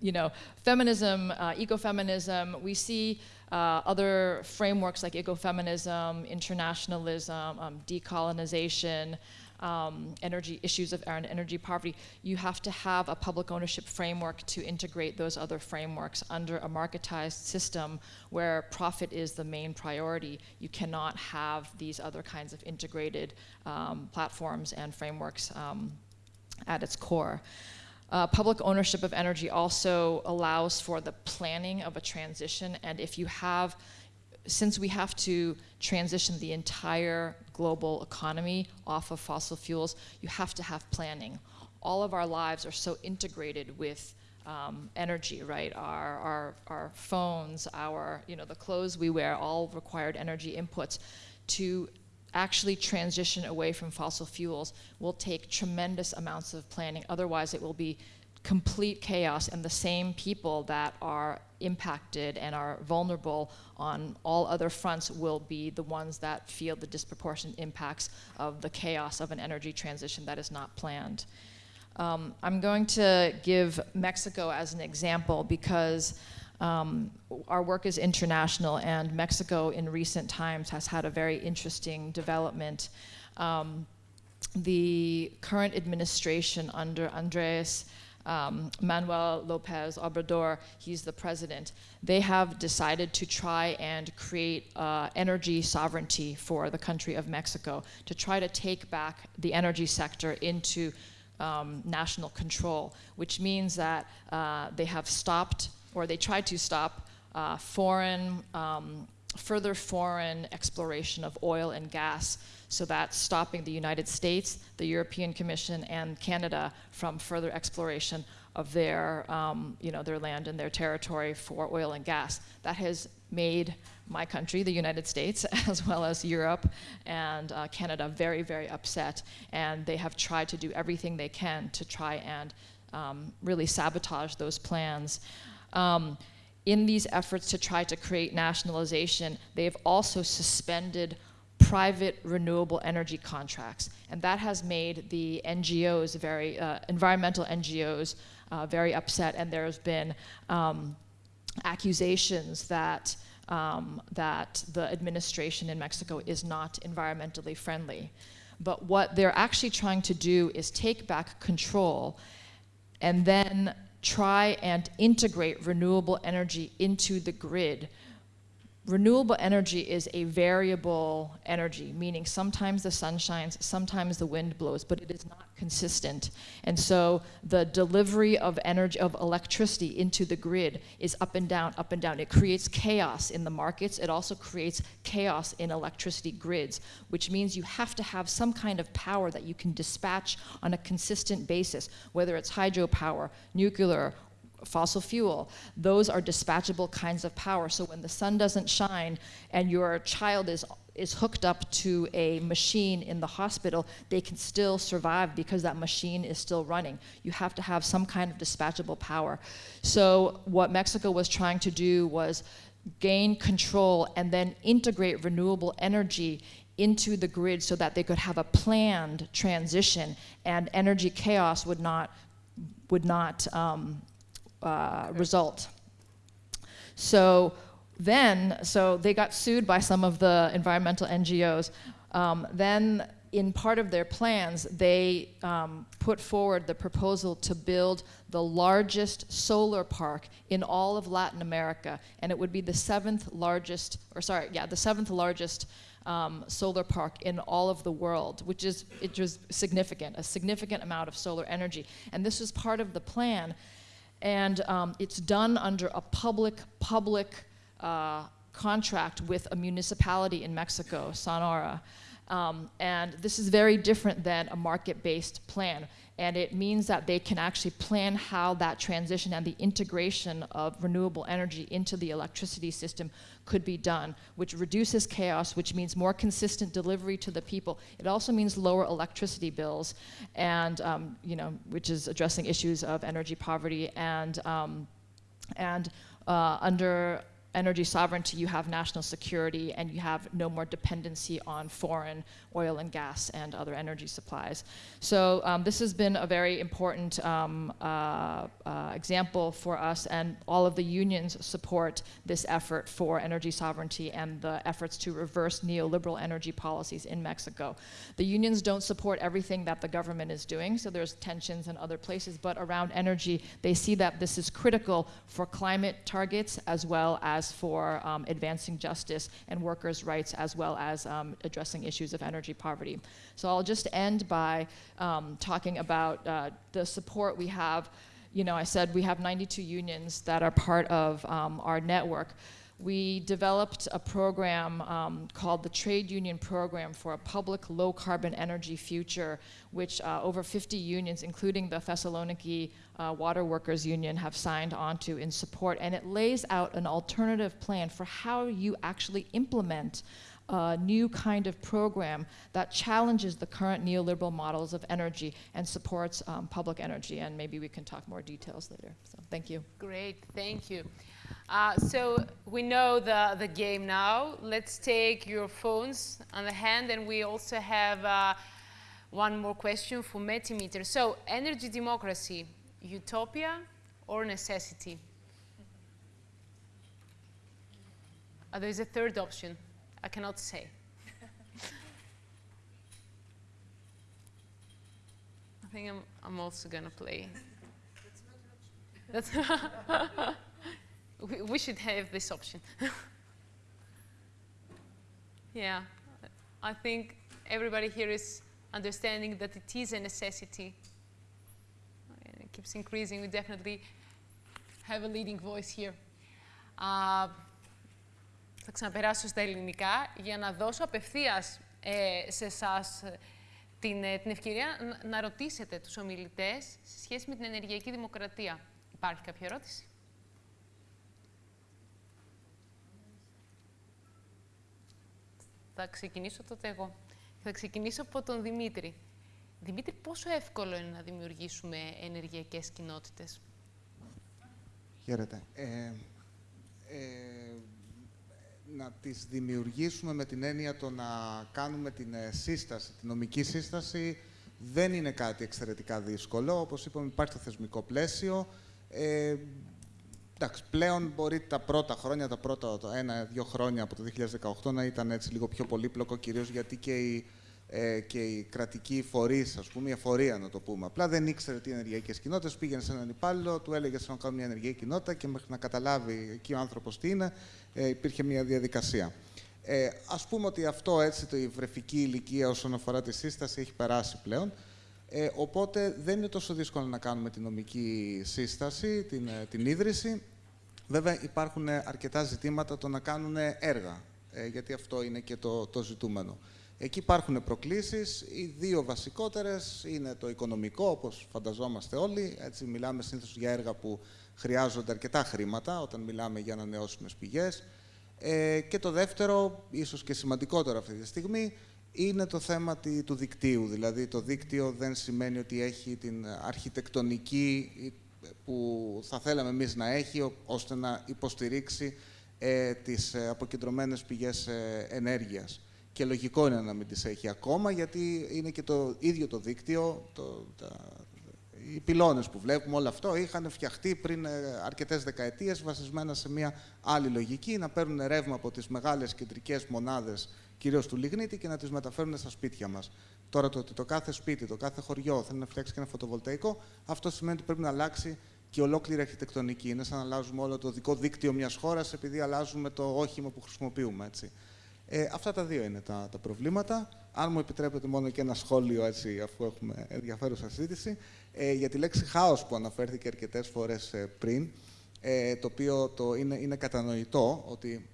you know, feminism, uh, ecofeminism, we see uh, other frameworks like ecofeminism, internationalism, um, decolonization, um, energy issues of and energy poverty, you have to have a public ownership framework to integrate those other frameworks under a marketized system where profit is the main priority. You cannot have these other kinds of integrated um, platforms and frameworks um, at its core. Uh, public ownership of energy also allows for the planning of a transition, and if you have since we have to transition the entire global economy off of fossil fuels, you have to have planning. All of our lives are so integrated with um, energy, right? Our, our, our phones, our, you know, the clothes we wear, all required energy inputs. To actually transition away from fossil fuels will take tremendous amounts of planning. Otherwise, it will be complete chaos and the same people that are impacted and are vulnerable on all other fronts will be the ones that feel the disproportionate impacts of the chaos of an energy transition that is not planned. Um, I'm going to give Mexico as an example because um, our work is international and Mexico in recent times has had a very interesting development. Um, the current administration under Andres um, Manuel Lopez Obrador, he's the president, they have decided to try and create uh, energy sovereignty for the country of Mexico, to try to take back the energy sector into um, national control, which means that uh, they have stopped, or they tried to stop, uh, foreign, um, further foreign exploration of oil and gas so that's stopping the United States, the European Commission, and Canada from further exploration of their, um, you know, their land and their territory for oil and gas. That has made my country, the United States, as well as Europe and uh, Canada, very, very upset. And they have tried to do everything they can to try and um, really sabotage those plans. Um, in these efforts to try to create nationalization, they've also suspended private renewable energy contracts. And that has made the NGOs very, uh, environmental NGOs uh, very upset. And there's been um, accusations that, um, that the administration in Mexico is not environmentally friendly. But what they're actually trying to do is take back control and then try and integrate renewable energy into the grid renewable energy is a variable energy, meaning sometimes the sun shines, sometimes the wind blows, but it is not consistent. And so the delivery of energy, of electricity into the grid is up and down, up and down. It creates chaos in the markets. It also creates chaos in electricity grids, which means you have to have some kind of power that you can dispatch on a consistent basis, whether it's hydropower, nuclear, fossil fuel. Those are dispatchable kinds of power. So when the sun doesn't shine and your child is is hooked up to a machine in the hospital, they can still survive because that machine is still running. You have to have some kind of dispatchable power. So what Mexico was trying to do was gain control and then integrate renewable energy into the grid so that they could have a planned transition and energy chaos would not would not um, uh, result. So then, so they got sued by some of the environmental NGOs. Um, then in part of their plans, they um, put forward the proposal to build the largest solar park in all of Latin America. And it would be the seventh largest, or sorry, yeah, the seventh largest um, solar park in all of the world, which is it was significant, a significant amount of solar energy. And this was part of the plan and um, it's done under a public-public uh, contract with a municipality in Mexico, Sonora. Um, and this is very different than a market-based plan. And it means that they can actually plan how that transition and the integration of renewable energy into the electricity system could be done, which reduces chaos, which means more consistent delivery to the people. It also means lower electricity bills, and um, you know, which is addressing issues of energy poverty and um, and uh, under energy sovereignty, you have national security, and you have no more dependency on foreign oil and gas and other energy supplies. So um, this has been a very important um, uh, uh, example for us, and all of the unions support this effort for energy sovereignty and the efforts to reverse neoliberal energy policies in Mexico. The unions don't support everything that the government is doing, so there's tensions in other places, but around energy, they see that this is critical for climate targets as well as for um, advancing justice and workers' rights as well as um, addressing issues of energy poverty. So I'll just end by um, talking about uh, the support we have. You know, I said we have 92 unions that are part of um, our network we developed a program um, called the Trade Union Program for a Public Low Carbon Energy Future, which uh, over 50 unions, including the Thessaloniki uh, Water Workers Union, have signed onto in support. And it lays out an alternative plan for how you actually implement a new kind of program that challenges the current neoliberal models of energy and supports um, public energy. And maybe we can talk more details later. So thank you. Great, thank you. Uh, so we know the, the game now. Let's take your phones on the hand, and we also have uh, one more question for Metimeter. So energy democracy, utopia or necessity? Uh, there is a third option. I cannot say. I think I'm, I'm also going to play. That's we, we should have this option. yeah, I think everybody here is understanding that it is a necessity. And it keeps increasing. We definitely have a leading voice here. Uh, θα ξαναπεράσω στα ελληνικά για να δώσω απευθείας ε, σε εσάς την, την ευκαιρία να, να ρωτήσετε τους ομιλητές σε σχέση με την ενεργειακή δημοκρατία. Υπάρχει κάποια ερώτηση; Θα ξεκινήσω τότε εγώ. Θα ξεκινήσω από τον Δημήτρη. Δημήτρη, πόσο εύκολο είναι να δημιουργήσουμε ενεργειακές κοινότητες; Χαίρετε. Ε, ε, να τις δημιουργήσουμε με την έννοια το να κάνουμε την ε, σύσταση, την νομική σύσταση, δεν είναι κάτι εξαιρετικά δύσκολο. Όπως είπαμε, υπάρχει το θεσμικό πλαίσιο. Ε, Εντάξει, πλέον μπορεί τα πρώτα χρόνια, τα πρώτα ένα-δύο χρόνια από το 2018 να ήταν έτσι λίγο πιο πολύπλοκο, κυρίως γιατί και οι, ε, και οι κρατικοί φορείς, ας πούμε, η εφορία να το πούμε. Απλά δεν ήξερε τι ενεργειακές κοινότητες. Πήγαινε σε έναν υπάλληλο, του έλεγε να κάνουμε μια ενεργειακή κοινότητα και μέχρι να καταλάβει εκεί ο άνθρωπος τι είναι, ε, υπήρχε μια διαδικασία. Ε, Α πούμε ότι αυτό έτσι, το η βρεφική ηλικία όσον αφορά τη σύσταση έχει περάσει πλέον. Ε, οπότε δεν είναι τόσο δύσκολο να κάνουμε την νομική σύσταση, την, ε, την ίδρυση. Βέβαια υπάρχουν αρκετά ζητήματα το να κάνουν έργα, ε, γιατί αυτό είναι και το, το ζητούμενο. Εκεί υπάρχουν προκλήσεις. Οι δύο βασικότερες είναι το οικονομικό, όπως φανταζόμαστε όλοι. Έτσι, μιλάμε συνήθως για έργα που χρειάζονται αρκετά χρήματα, όταν μιλάμε για ανανεώσιμες πηγές. Ε, και το δεύτερο, ίσως και σημαντικότερο αυτή τη στιγμή, είναι το θέμα του δικτύου. Δηλαδή, το δίκτυο δεν σημαίνει ότι έχει την αρχιτεκτονική που θα θέλαμε εμείς να έχει, ώστε να υποστηρίξει ε, τις ε, αποκεντρωμένες πηγές ε, ενέργειας. Και λογικό είναι να μην τις έχει ακόμα, γιατί είναι και το ίδιο το δίκτυο, το, τα, οι πυλώνες που βλέπουμε, όλο αυτό είχαν φτιαχτεί πριν ε, αρκετές δεκαετίες, βασισμένα σε μια άλλη λογική, να παίρνουν ρεύμα από τις μεγάλες κεντρικές μονάδες, κυρίως του λιγνίτη, και να τις μεταφέρουν στα σπίτια μας. Τώρα το ότι το κάθε σπίτι, το κάθε χωριό θέλει να φτιάξει και ένα φωτοβολταϊκό, αυτό σημαίνει ότι πρέπει να αλλάξει και ολόκληρη αρχιτεκτονική. Είναι σαν να αλλάζουμε όλο το δικό δίκτυο μιας χώρας επειδή αλλάζουμε το όχημα που χρησιμοποιούμε. Έτσι. Ε, αυτά τα δύο είναι τα, τα προβλήματα. Αν μου επιτρέπετε μόνο και ένα σχόλιο, έτσι, αφού έχουμε ενδιαφέρουσα συζήτηση, ε, για τη λέξη χάος που αναφέρθηκε αρκετές φορές ε, πριν, ε, το οποίο το είναι, είναι κατανοητό ότι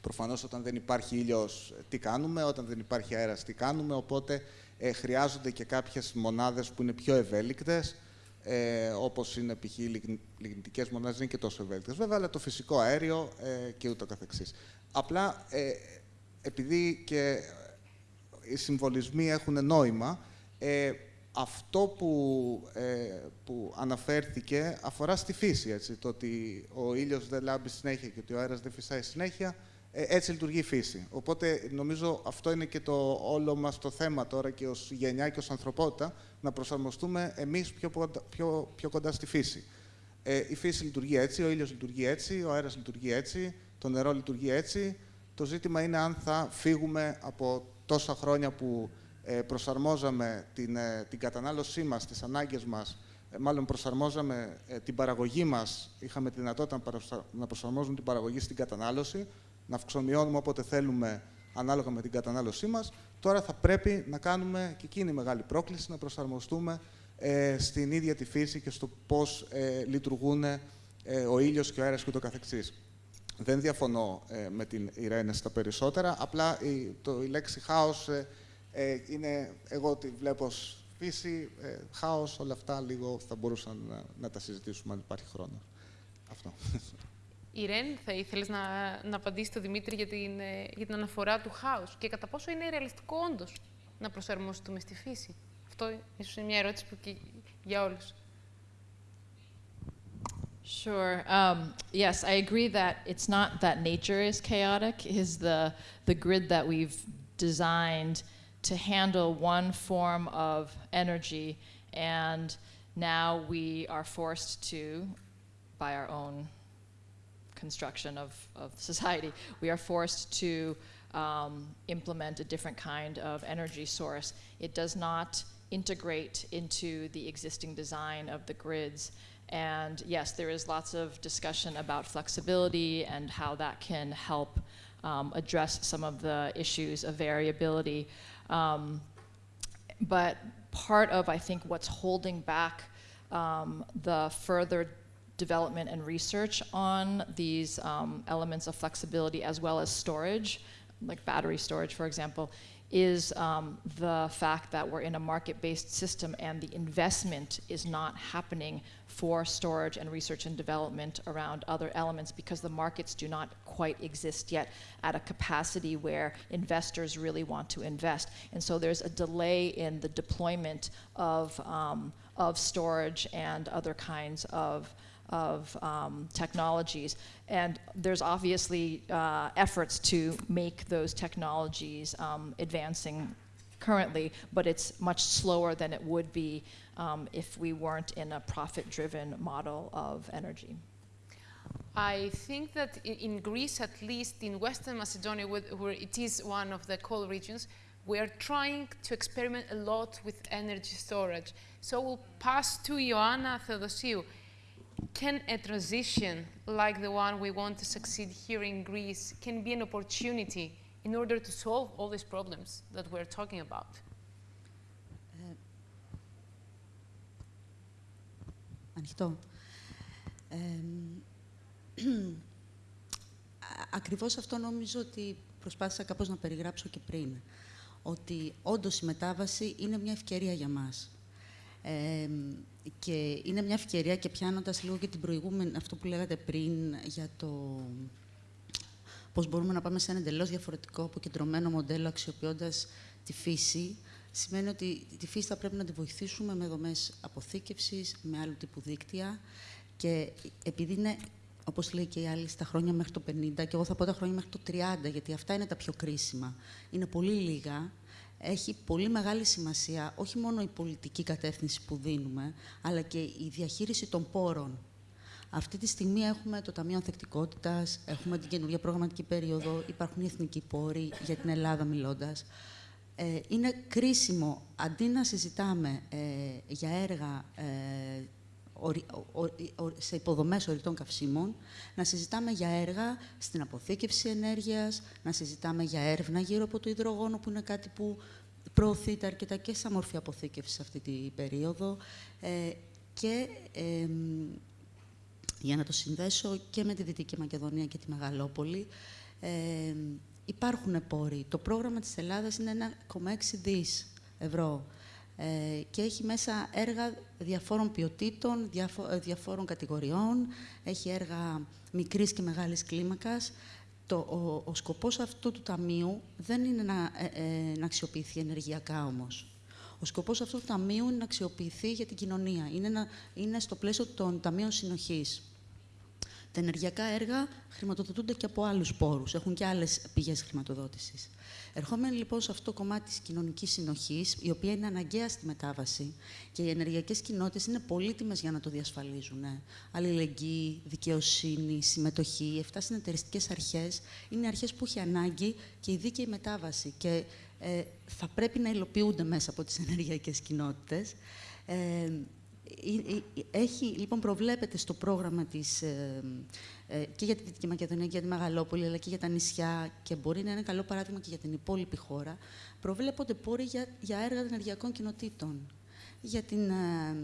προφανώς όταν δεν υπάρχει ήλιος τι κάνουμε, όταν δεν υπάρχει αέρας τι κάνουμε, οπότε ε, χρειάζονται και κάποιες μονάδες που είναι πιο ευέλικτες, ε, όπως είναι π.χ. οι λιγνητικές μονάδες, δεν είναι και τόσο ευέλικτες βέβαια, αλλά το φυσικό αέριο ε, και ούτω καθεξής. Απλά, ε, επειδή και οι συμβολισμοί έχουν νόημα, ε, αυτό που, ε, που αναφέρθηκε αφορά στη φύση, έτσι, το ότι ο ήλιος δεν λάμπει συνέχεια και ότι ο αέρας δεν φυσάει συνέχεια, ε, έτσι λειτουργεί η φύση. Οπότε νομίζω αυτό είναι και το όλο μας το θέμα τώρα και ως γενιά και ως ανθρωπότητα, να προσαρμοστούμε εμείς πιο, πιο, πιο κοντά στη φύση. Ε, η φύση λειτουργεί έτσι, ο ήλιος λειτουργεί έτσι, ο αέρας λειτουργεί έτσι, το νερό λειτουργεί έτσι. Το ζήτημα είναι αν θα φύγουμε από τόσα χρόνια που ε, προσαρμόζαμε την, ε, την κατανάλωσή μας, τις ανάγκες μας, ε, μάλλον προσαρμόζαμε την παραγωγή μας, είχαμε τη δυνατότητα να προσαρμόζουμε την παραγωγή στην κατανάλωση, να αυξομειώνουμε όποτε θέλουμε ανάλογα με την κατανάλωσή μας. Τώρα θα πρέπει να κάνουμε, και εκείνη η μεγάλη πρόκληση, να προσαρμοστούμε στην ίδια τη φύση και στο πώς λειτουργούν ο ήλιος και ο αέρας και το καθεξής. Δεν διαφωνώ με την Ιρένε στα περισσότερα, απλά η, το, η λέξη χάος ε, είναι, εγώ τη βλέπω ως φύση, ε, χάος, όλα αυτά λίγο θα μπορούσαν να, να τα συζητήσουμε αν υπάρχει χρόνο. Αυτό. Ιρέν, θα ήθελες να, να απαντήσεις το Δημήτρη για την, ε, για την αναφορά του χάους και κατά πόσο είναι ρεαλιστικό όντως να προσαρμοστούμε στη φύση; Αυτό ίσως είναι μια ερώτηση που και για όλους. Sure. Um, yes, I agree that it's not that nature is chaotic. Is the the grid that we've designed to handle one form of energy, and now we are forced to, by our own construction of, of society, we are forced to um, implement a different kind of energy source. It does not integrate into the existing design of the grids. And yes, there is lots of discussion about flexibility and how that can help um, address some of the issues of variability. Um, but part of, I think, what's holding back um, the further development and research on these um, elements of flexibility as well as storage, like battery storage, for example, is um, the fact that we're in a market-based system and the investment is not happening for storage and research and development around other elements because the markets do not quite exist yet at a capacity where investors really want to invest. And so there's a delay in the deployment of, um, of storage and other kinds of of um, technologies. And there's obviously uh, efforts to make those technologies um, advancing currently, but it's much slower than it would be um, if we weren't in a profit-driven model of energy. I think that in Greece, at least in Western Macedonia, where it is one of the coal regions, we are trying to experiment a lot with energy storage. So we'll pass to Ioanna Theodosiou can a transition like the one we want to succeed here in Greece can be an opportunity in order to solve all these problems that we're talking about? Ανοιχτό. Ε, ακριβώς αυτό νομίζω ότι προσπάθησα κάπως να περιγράψω και πριν. Ότι όντως η μετάβαση είναι μια ευκαιρία για μας. Ε, και είναι μια ευκαιρία και πιάνοντας λίγο και την προηγούμενη, αυτό που λέγατε πριν για το πώς μπορούμε να πάμε σε ένα εντελώς διαφορετικό, αποκεντρωμένο μοντέλο αξιοποιώντας τη φύση, σημαίνει ότι τη φύση θα πρέπει να τη βοηθήσουμε με δομές αποθήκευσης, με άλλου τύπου δίκτυα και επειδή είναι, όπως λέει και οι άλλοι, στα χρόνια μέχρι το 50 και εγώ θα πω τα χρόνια μέχρι το 30, γιατί αυτά είναι τα πιο κρίσιμα. Είναι πολύ λίγα έχει πολύ μεγάλη σημασία όχι μόνο η πολιτική κατεύθυνση που δίνουμε, αλλά και η διαχείριση των πόρων. Αυτή τη στιγμή έχουμε το Ταμείο Ανθεκτικότητας, έχουμε την καινούργια προγραμματική περίοδο, υπάρχουν οι εθνικοί πόροι για την Ελλάδα μιλώντας. Ε, είναι κρίσιμο, αντί να συζητάμε ε, για έργα ε, σε υποδομές ορυκτών καυσίμων, να συζητάμε για έργα στην αποθήκευση ενέργειας, να συζητάμε για έρευνα γύρω από το υδρογόνο, που είναι κάτι που προωθείται αρκετά και σαν μορφή αποθήκευσης αυτή την περίοδο. Ε, και για να το συνδέσω και με τη Δυτική Μακεδονία και τη Μεγαλόπολη, ε, υπάρχουν πόροι. Το πρόγραμμα της Ελλάδας είναι 1,6 δις ευρώ ε, και έχει μέσα έργα διαφόρων ποιοτήτων, ε, διαφόρων κατηγοριών, έχει έργα μικρής και μεγάλης κλίμακας. Το, ο, ο σκοπός αυτού του ταμείου δεν είναι να, ε, να αξιοποιηθεί ενεργειακά όμως. Ο σκοπός αυτού του ταμείου είναι να αξιοποιηθεί για την κοινωνία. Είναι, να, είναι στο πλαίσιο των ταμείων συνοχής. Τα ενεργειακά έργα χρηματοδοτούνται και από άλλους πόρους, έχουν και άλλες πηγές χρηματοδότησης. Ερχόμενοι λοιπόν σε αυτό το κομμάτι της κοινωνικής συνοχής, η οποία είναι αναγκαία στη μετάβαση και οι ενεργειακές κοινότητες είναι πολύτιμες για να το διασφαλίζουν. Αλληλεγγύη, δικαιοσύνη, συμμετοχή, οι 7 συνεταιριστικές αρχές είναι αρχές που έχει ανάγκη και η δίκαιη μετάβαση και ε, θα πρέπει να υλοποιούνται μέσα από τις ενεργειακές κοινότητες. Ε, έχει, λοιπόν, προβλέπεται στο πρόγραμμα της, ε, ε, και για τη Δυτική Μακεδονία και για τη Μεγαλόπολη, αλλά και για τα νησιά και μπορεί να είναι καλό παράδειγμα και για την υπόλοιπη χώρα, προβλέπονται πόροι για, για έργα ενεργειακών κοινοτήτων. Για την ε,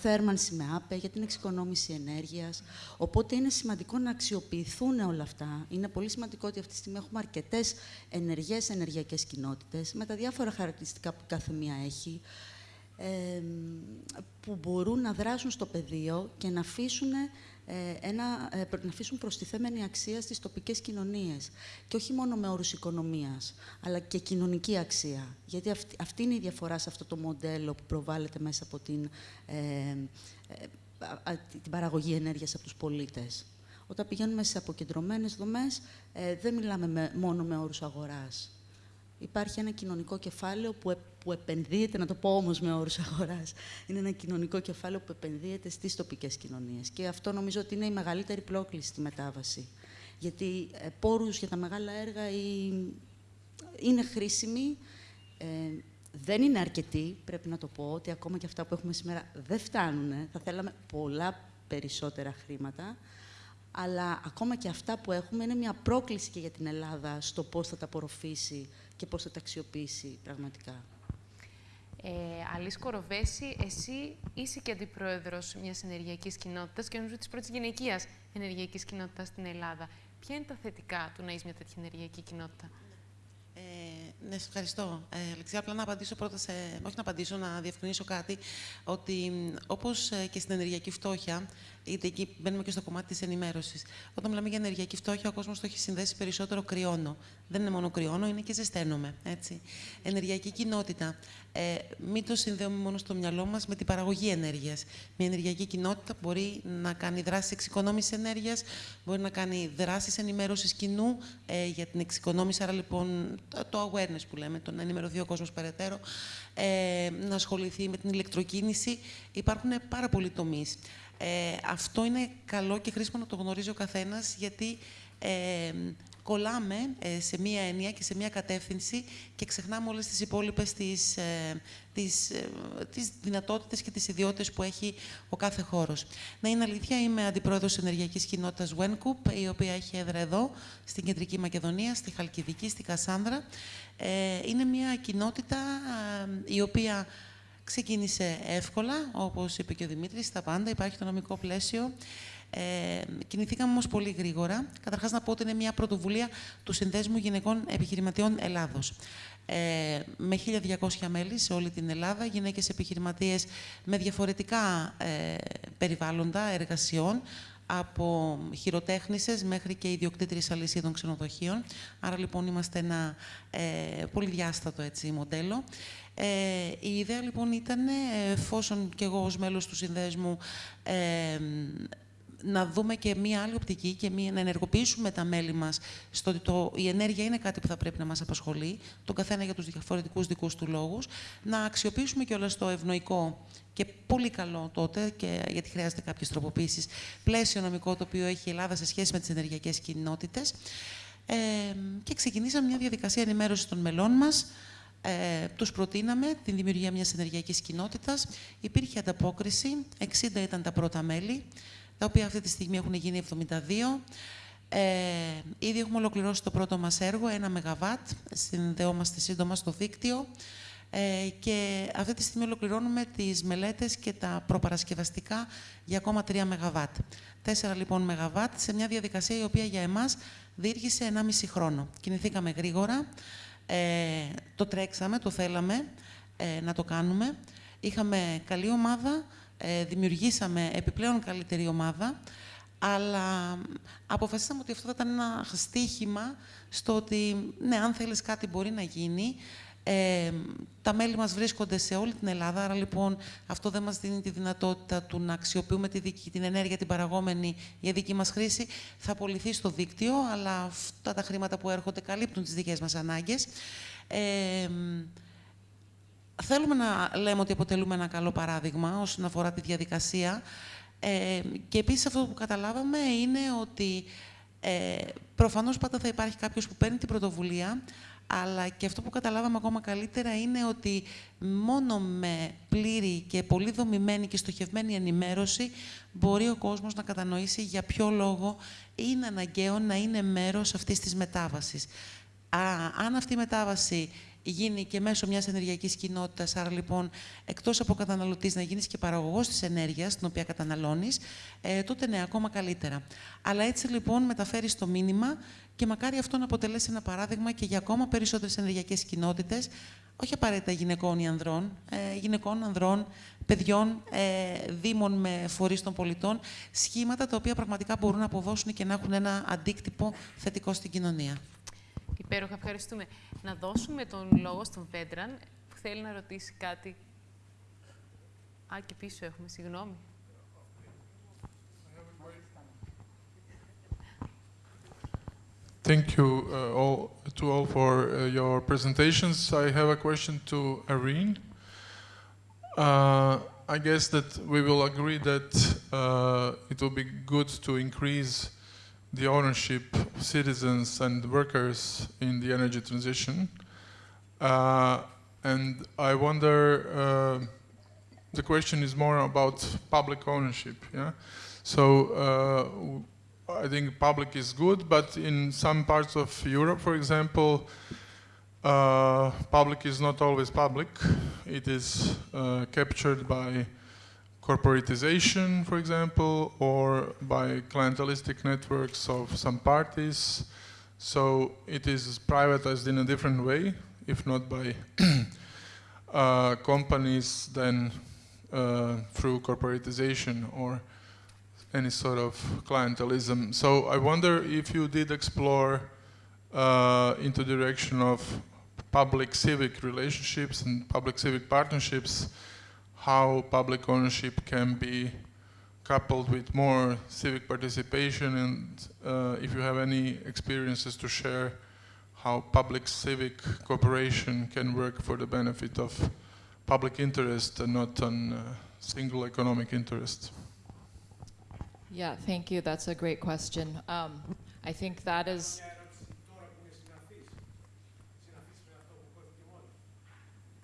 θέρμανση με άπε, για την εξοικονόμηση ενέργειας. Οπότε είναι σημαντικό να αξιοποιηθούν όλα αυτά. Είναι πολύ σημαντικό ότι αυτή τη στιγμή έχουμε αρκετές ενεργές ενεργειακές κοινότητες, με τα διάφορα χαρακτηριστικά που κάθε μία έχει που μπορούν να δράσουν στο πεδίο και να αφήσουν, ε, ένα, ε, να αφήσουν προστιθέμενη αξία στις τοπικές κοινωνίες. Και όχι μόνο με όρους οικονομίας, αλλά και κοινωνική αξία. Γιατί αυτή, αυτή είναι η διαφορά σε αυτό το μοντέλο που προβάλλεται μέσα από την, ε, την παραγωγή ενέργειας από τους πολίτες. Όταν πηγαίνουμε σε αποκεντρωμένες δομές, δεν μιλάμε μόνο με όρους αγοράς υπάρχει ένα κοινωνικό κεφάλαιο που, που επενδύεται, να το πω όμως με όρους αγοράς, είναι ένα κοινωνικό κεφάλαιο που επενδύεται στις τοπικές κοινωνίες. Και αυτό νομίζω ότι είναι η μεγαλύτερη πρόκληση στη μετάβαση. Γιατί ε, πόρους για τα μεγάλα έργα ή, είναι χρήσιμοι, ε, δεν είναι αρκετοί, πρέπει να το πω, ότι ακόμα και αυτά που έχουμε σήμερα δεν φτάνουν. Θα θέλαμε πολλά περισσότερα χρήματα αλλά ακόμα και αυτά που έχουμε είναι μια πρόκληση και για την Ελλάδα στο πώς θα τα απορροφήσει και πώς θα τα αξιοποιήσει πραγματικά. Ε, Αλής Κοροβέση, εσύ είσαι και αντιπρόεδρος μιας ενεργειακής κοινότητας και νομίζω της πρώτης γυναικείας ενεργειακής κοινότητας στην Ελλάδα. Ποια είναι τα θετικά του να είσαι μια τέτοια ενεργειακή κοινότητα; Ε, ναι, σε ευχαριστώ. Ε, Αλεξία, απλά να απαντήσω πρώτα σε... Όχι να απαντήσω, να διευκρινίσω κάτι. Ότι όπως ε, και στην ενεργειακή φτώχεια, είτε εκεί μπαίνουμε και στο κομμάτι της ενημέρωσης. Όταν μιλάμε για ενεργειακή φτώχεια, ο κόσμος το έχει συνδέσει περισσότερο κρυώνω. Δεν είναι μόνο κρυώνω, είναι και ζεσταίνομαι. Έτσι. Ενεργειακή κοινότητα. Ε, μην το συνδέουμε μόνο στο μυαλό μας με την παραγωγή ενέργειας. Μια ενεργειακή κοινότητα μπορεί να κάνει δράσεις εξοικονόμησης ενέργειας, μπορεί να κάνει δράσεις ενημέρωσης κοινού ε, για την εξοικονόμηση. Άρα λοιπόν το awareness που λέμε, το να ενημερωθεί ο κόσμος περαιτέρω, ε, να ασχοληθεί με την ηλεκτροκίνηση. Υπάρχουν πάρα πολλοί τομείς. Ε, αυτό είναι καλό και χρήσιμο να το γνωρίζει ο καθένας, γιατί ε, κολλάμε ε, σε μία έννοια και σε μία κατεύθυνση και ξεχνάμε όλες τις υπόλοιπες τις, ε, τις, ε, τις δυνατότητες και τις ιδιότητες που έχει ο κάθε χώρος. Να είναι αλήθεια, είμαι αντιπρόεδρος ενεργειακής κοινότητας WENCOOP, η οποία έχει έδρα εδώ, στην Κεντρική Μακεδονία, στη Χαλκιδική, στη Κασάνδρα. Ε, είναι μια κοινότητα η οποία Ξεκίνησε εύκολα, όπως είπε και ο Δημήτρης, τα πάντα, υπάρχει το νομικό πλαίσιο. Ε, κινηθήκαμε όμως πολύ γρήγορα. Καταρχάς να πω ότι είναι μια πρωτοβουλία του Συνδέσμου Γυναικών Επιχειρηματιών Ελλάδος. Ε, με 1.200 μέλη σε όλη την Ελλάδα, γυναίκες επιχειρηματίες με διαφορετικά ε, περιβάλλοντα εργασιών, από χειροτέχνησες μέχρι και ιδιοκτήτριες αλυσίδων ξενοδοχείων. Άρα λοιπόν είμαστε ένα ε, πολυδιάστατο έτσι, μοντέλο. Ε, η ιδέα λοιπόν ήταν, εφόσον και εγώ ως μέλος του συνδέσμου ε, να δούμε και μία άλλη οπτική και μία, να ενεργοποιήσουμε τα μέλη μας στο ότι το, η ενέργεια είναι κάτι που θα πρέπει να μας απασχολεί, τον καθένα για τους διαφορετικούς δικούς του λόγους, να αξιοποιήσουμε και όλα στο ευνοϊκό και πολύ καλό τότε, και, γιατί χρειάζεται κάποιες τροποποίησεις, πλαίσιο νομικό το οποίο έχει η Ελλάδα σε σχέση με τις ενεργειακές κοινότητες. Ε, και ξεκινήσαμε μια διαδικασία ενημέρωσης των μελών μας, ε, τους προτείναμε την δημιουργία μιας ενεργειακής κοινότητας. Υπήρχε ανταπόκριση, 60 ήταν τα πρώτα μέλη, τα οποία αυτή τη στιγμή έχουν γίνει 72. Ε, ήδη έχουμε ολοκληρώσει το πρώτο μας έργο, ένα ΜΒ, συνδεόμαστε σύντομα στο δίκτυο ε, και αυτή τη στιγμή ολοκληρώνουμε τις μελέτες και τα προπαρασκευαστικά για ακόμα 3 ΜΒ. 4 λοιπόν ΜΒ σε μια διαδικασία η οποία για εμάς διήρχησε 1,5 χρόνο. Κινηθήκαμε γρήγορα, ε, το τρέξαμε, το θέλαμε ε, να το κάνουμε. Είχαμε καλή ομάδα, ε, δημιουργήσαμε επιπλέον καλύτερη ομάδα, αλλά αποφασίσαμε ότι αυτό θα ήταν ένα στίχημα στο ότι, ναι, αν θέλεις κάτι μπορεί να γίνει. Ε, τα μέλη μας βρίσκονται σε όλη την Ελλάδα, άρα λοιπόν αυτό δεν μας δίνει τη δυνατότητα του να αξιοποιούμε τη δική, την ενέργεια την παραγόμενη για δική μας χρήση. Θα απολυθεί στο δίκτυο, αλλά αυτά τα χρήματα που έρχονται καλύπτουν τις δικές μας ανάγκες. Ε, θέλουμε να λέμε ότι αποτελούμε ένα καλό παράδειγμα όσον αφορά τη διαδικασία. Ε, και επίσης αυτό που καταλάβαμε είναι ότι ε, προφανώς πάντα θα υπάρχει κάποιος που παίρνει την πρωτοβουλία, αλλά και αυτό που καταλάβαμε ακόμα καλύτερα είναι ότι μόνο με πλήρη και πολύ δομημένη και στοχευμένη ενημέρωση μπορεί ο κόσμος να κατανοήσει για ποιο λόγο είναι αναγκαίο να είναι μέρος αυτής της μετάβασης. Α, αν αυτή η μετάβαση γίνει και μέσω μιας ενεργειακής κοινότητας, άρα λοιπόν εκτός από καταναλωτής να γίνεις και παραγωγός της ενέργειας, την οποία καταναλώνεις, ε, τότε ναι, ακόμα καλύτερα. Αλλά έτσι λοιπόν μεταφέρεις το μήνυμα και μακάρι αυτό να αποτελέσει ένα παράδειγμα και για ακόμα περισσότερες ενεργειακές κοινότητες, όχι απαραίτητα γυναικών ή ανδρών, ε, γυναικών, ανδρών, παιδιών, ε, δήμων με φορείς των πολιτών, σχήματα τα οποία πραγματικά μπορούν να αποδώσουν και να έχουν ένα αντίκτυπο θετικό στην κοινωνία. Υπέροχα, ευχαριστούμε. Να δώσουμε τον λόγο στον Πέντραν που θέλει να ρωτήσει κάτι. Α, και πίσω έχουμε, συγγνώμη. Thank you uh, all to all for uh, your presentations. I have a question to Irene. Uh, I guess that we will agree that uh, it will be good to increase the ownership of citizens and workers in the energy transition. Uh, and I wonder, uh, the question is more about public ownership. Yeah? So uh, I think public is good, but in some parts of Europe, for example, uh, public is not always public. It is uh, captured by corporatization, for example, or by clientelistic networks of some parties. So it is privatized in a different way, if not by uh, companies, then uh, through corporatization or any sort of clientelism. So I wonder if you did explore uh, into the direction of public-civic relationships and public-civic partnerships how public ownership can be coupled with more civic participation and uh, if you have any experiences to share how public civic cooperation can work for the benefit of public interest and not on uh, single economic interest. Yeah, thank you. That's a great question. Um, I think that is.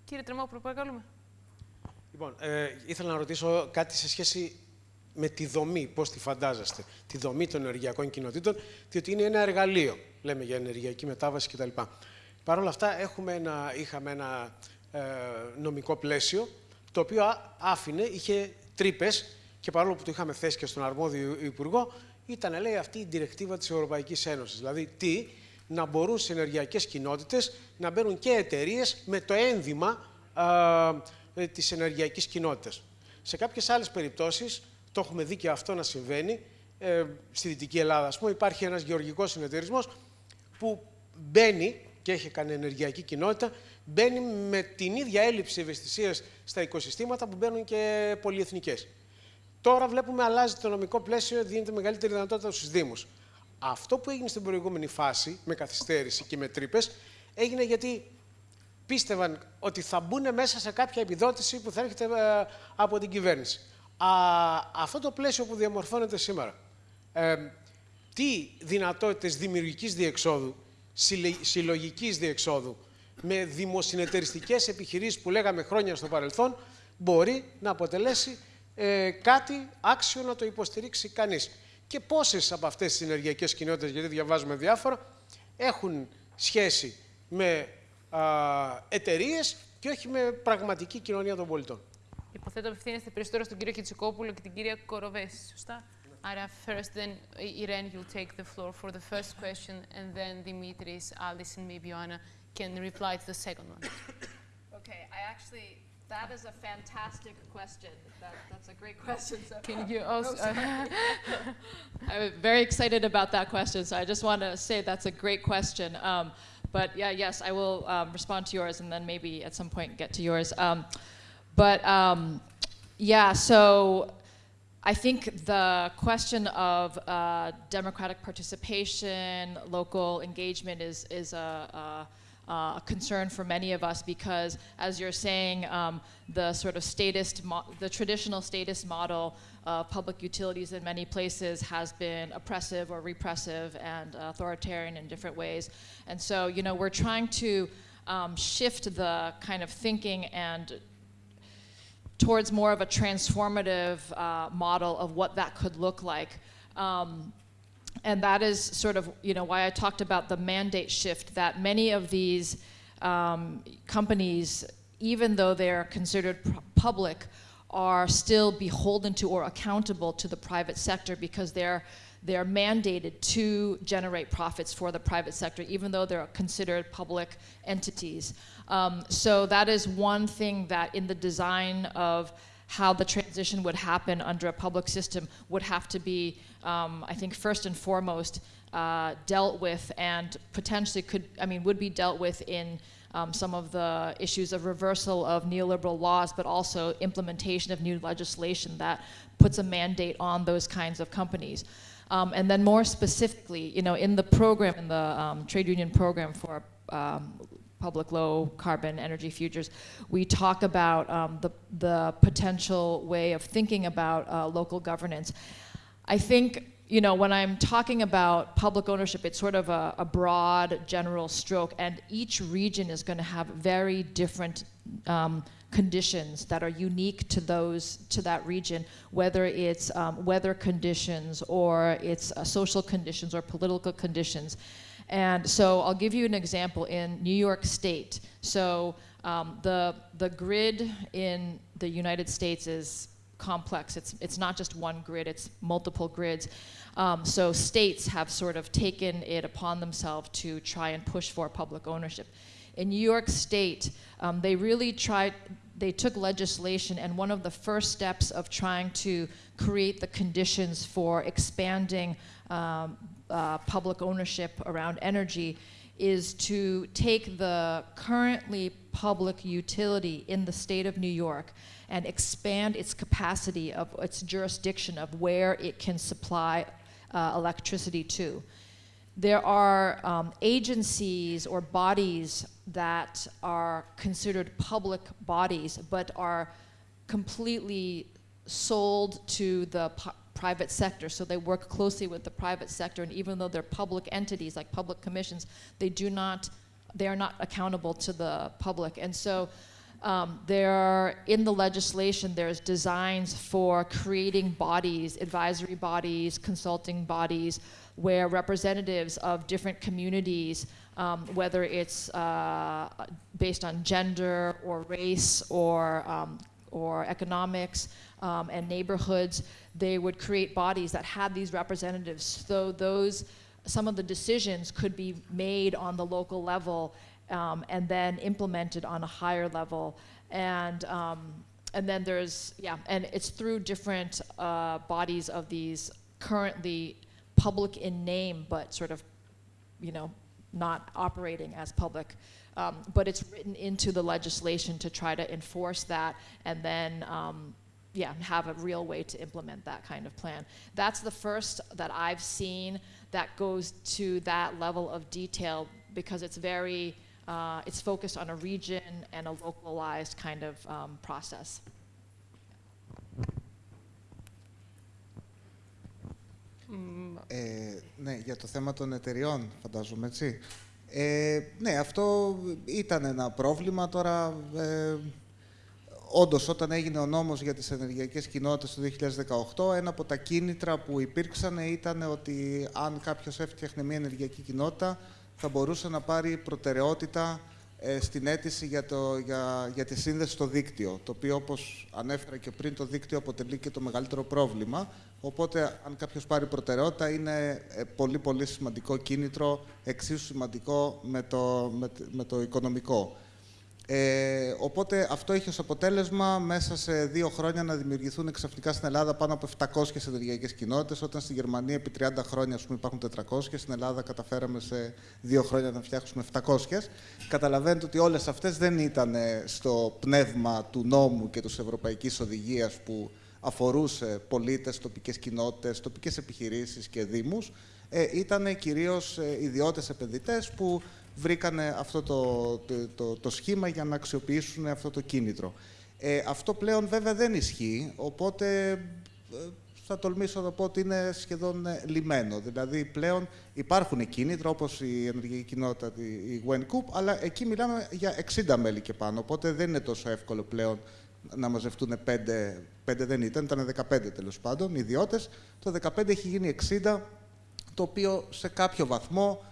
Κύριε Τρεμόπουλο, παρακαλούμε. Λοιπόν, ε, ήθελα να ρωτήσω κάτι σε σχέση με τη δομή, πώς τη φαντάζεστε, τη δομή των ενεργειακών κοινοτήτων, διότι είναι ένα εργαλείο, λέμε για ενεργειακή μετάβαση κτλ. Παρ' όλα αυτά έχουμε ένα, είχαμε ένα ε, νομικό πλαίσιο, το οποίο άφηνε, είχε τρύπες και παρόλο που το είχαμε θέσει και στον αρμόδιο υπουργό, ήταν λέει αυτή η διρεκτίβα της Ευρωπαϊκής Ένωσης. Δηλαδή τι, να μπορούν σε ενεργειακές κοινότητες να μπαίνουν και εταιρείες με το ένδυμα ε, της ενεργειακής κοινότητας. Σε κάποιες άλλες περιπτώσεις, το έχουμε δει και αυτό να συμβαίνει, ε, στη Δυτική Ελλάδα, ας πούμε, υπάρχει ένας γεωργικός συνεταιρισμός που μπαίνει και έχει κάνει ενεργειακή κοινότητα, μπαίνει με την ίδια έλλειψη ευαισθησίας στα οικοσυστήματα που μπαίνουν και πολυεθνικές. Τώρα βλέπουμε αλλάζει το νομικό πλαίσιο, δίνεται μεγαλύτερη δυνατότητα στους Δήμους. Αυτό που έγινε στην προηγούμενη φάση, με καθυστέρηση και με τρύπες, έγινε γιατί πίστευαν ότι θα μπουν μέσα σε κάποια επιδότηση που θα έρχεται ε, από την κυβέρνηση. Α, αυτό το πλαίσιο που διαμορφώνεται σήμερα, ε, τι δυνατότητες δημιουργικής διεξόδου, συλλογικής διεξόδου, με δημοσυνεταιριστικές επιχειρήσεις που λέγαμε χρόνια στο παρελθόν, μπορεί να αποτελέσει ε, κάτι άξιο να το υποστηρίξει κανείς. Και πόσες από αυτές τις ενεργειακές κοινότητες, γιατί διαβάζουμε διάφορα, έχουν σχέση με εταιρείε και όχι με πραγματική κοινωνία των πολιτών. Υποθέτω απευθύνεστε περισσότερο στον κύριο Χιτσικόπουλο και την κυρία Κοροβέση, σωστά. Άρα, first then, Irene, you'll take the floor for the first question, and then Dimitris, Alice, and maybe Joanna can reply to the second one. okay, I actually, that is a fantastic question. That, that's a great question. So. Can you also... I'm very excited about that question, so I just want to say that's a great question. Um, but yeah, yes, I will um, respond to yours and then maybe at some point get to yours. Um, but um, yeah, so I think the question of uh, democratic participation, local engagement is, is a, a, a, concern for many of us because, as you're saying, um, the sort of statist, the traditional statist model of public utilities in many places has been oppressive or repressive and authoritarian in different ways. And so, you know, we're trying to um, shift the kind of thinking and towards more of a transformative uh, model of what that could look like. Um, and that is sort of you know why I talked about the mandate shift that many of these um, companies, even though they're considered public, are still beholden to or accountable to the private sector because they're they're mandated to generate profits for the private sector, even though they're considered public entities. Um, so that is one thing that in the design of how the transition would happen under a public system would have to be, um, I think, first and foremost, uh, dealt with and potentially could, I mean, would be dealt with in um, some of the issues of reversal of neoliberal laws, but also implementation of new legislation that puts a mandate on those kinds of companies. Um, and then more specifically, you know, in the program, in the um, trade union program for um, public low carbon energy futures, we talk about um, the, the potential way of thinking about uh, local governance. I think you know, when I'm talking about public ownership, it's sort of a, a broad general stroke, and each region is going to have very different um, conditions that are unique to those to that region, whether it's um, weather conditions or it's uh, social conditions or political conditions. And so I'll give you an example in New York State. So um, the, the grid in the United States is complex. It's, it's not just one grid, it's multiple grids. Um, so states have sort of taken it upon themselves to try and push for public ownership. In New York State, um, they really tried, they took legislation and one of the first steps of trying to create the conditions for expanding um, uh, public ownership around energy is to take the currently public utility in the state of New York and expand its capacity of its jurisdiction of where it can supply uh, electricity to. There are um, agencies or bodies that are considered public bodies but are completely sold to the private sector. So they work closely with the private sector, and even though they're public entities like public commissions, they do not, they are not accountable to the public. And so um, there are, in the legislation, there's designs for creating bodies, advisory bodies, consulting bodies, where representatives of different communities, um, whether it's uh, based on gender or race or, um, or economics, um, and neighborhoods, they would create bodies that had these representatives. So those, some of the decisions could be made on the local level um, and then implemented on a higher level. And, um, and then there's, yeah, and it's through different uh, bodies of these currently public in name, but sort of, you know, not operating as public. Um, but it's written into the legislation to try to enforce that and then um, yeah, have a real way to implement that kind of plan. That's the first that I've seen that goes to that level of detail because it's very, uh, it's focused on a region and a localized kind of um, process. Ε, ναι, για το θέμα των εταιριών, φαντάζομαι, έτσι. Ε, ναι, αυτό ήταν ένα πρόβλημα. Τώρα ε, Όντως, όταν έγινε ο νόμος για τις ενεργειακές κοινότητες το 2018, ένα από τα κίνητρα που υπήρξαν ήταν ότι αν κάποιος έφτιαχνε μια ενεργειακή κοινότητα, θα μπορούσε να πάρει προτεραιότητα ε, στην αίτηση για, το, για, για τη σύνδεση στο δίκτυο. Το οποίο, όπως ανέφερα και πριν, το δίκτυο αποτελεί και το μεγαλύτερο πρόβλημα. Οπότε, αν κάποιος πάρει προτεραιότητα, είναι ε, πολύ πολύ σημαντικό κίνητρο, εξίσου σημαντικό με το, με, με το οικονομικό. Ε, οπότε αυτό έχει ως αποτέλεσμα μέσα σε δύο χρόνια να δημιουργηθούν ξαφνικά στην Ελλάδα πάνω από 700 ενεργειακές κοινότητες, όταν στη Γερμανία επί 30 χρόνια ας πούμε, υπάρχουν 400 και στην Ελλάδα καταφέραμε σε δύο χρόνια να φτιάξουμε 700. Καταλαβαίνετε ότι όλες αυτές δεν ήταν στο πνεύμα του νόμου και της Ευρωπαϊκής Οδηγίας που αφορούσε πολίτες, τοπικές κοινότητες, τοπικές επιχειρήσεις και δήμους. Ε, ήταν κυρίως ε, ιδιώτες επενδυτές που βρήκανε αυτό το, το, το, σχήμα για να αξιοποιήσουν αυτό το κίνητρο. Ε, αυτό πλέον βέβαια δεν ισχύει, οπότε ε, θα τολμήσω να πω ότι είναι σχεδόν ε, λιμένο. Δηλαδή πλέον υπάρχουν κίνητρα όπως η ενεργειακή κοινότητα, η WenCoop, αλλά εκεί μιλάμε για 60 μέλη και πάνω, οπότε δεν είναι τόσο εύκολο πλέον να μαζευτούν 5, 5 δεν ήταν, ήταν 15 τέλος πάντων, ιδιώτες. Το 15 έχει γίνει 60, το οποίο σε κάποιο βαθμό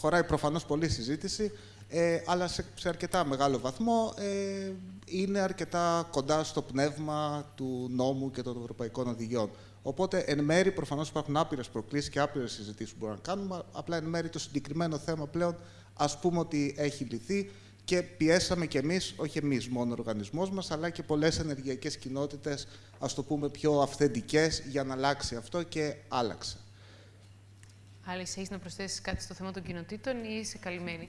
χωράει προφανώς πολλή συζήτηση, ε, αλλά σε, σε, αρκετά μεγάλο βαθμό ε, είναι αρκετά κοντά στο πνεύμα του νόμου και των ευρωπαϊκών οδηγιών. Οπότε, εν μέρη, προφανώς υπάρχουν άπειρες προκλήσεις και άπειρες συζητήσεις που μπορούμε να κάνουμε, απλά εν μέρη το συγκεκριμένο θέμα πλέον ας πούμε ότι έχει λυθεί και πιέσαμε κι εμείς, όχι εμείς μόνο ο οργανισμός μας, αλλά και πολλές ενεργειακές κοινότητες, ας το πούμε πιο αυθεντικές, για να αλλάξει αυτό και άλλαξε. Άλλη, έχεις να προσθέσεις κάτι στο θέμα των κοινοτήτων ή είσαι καλυμμένη;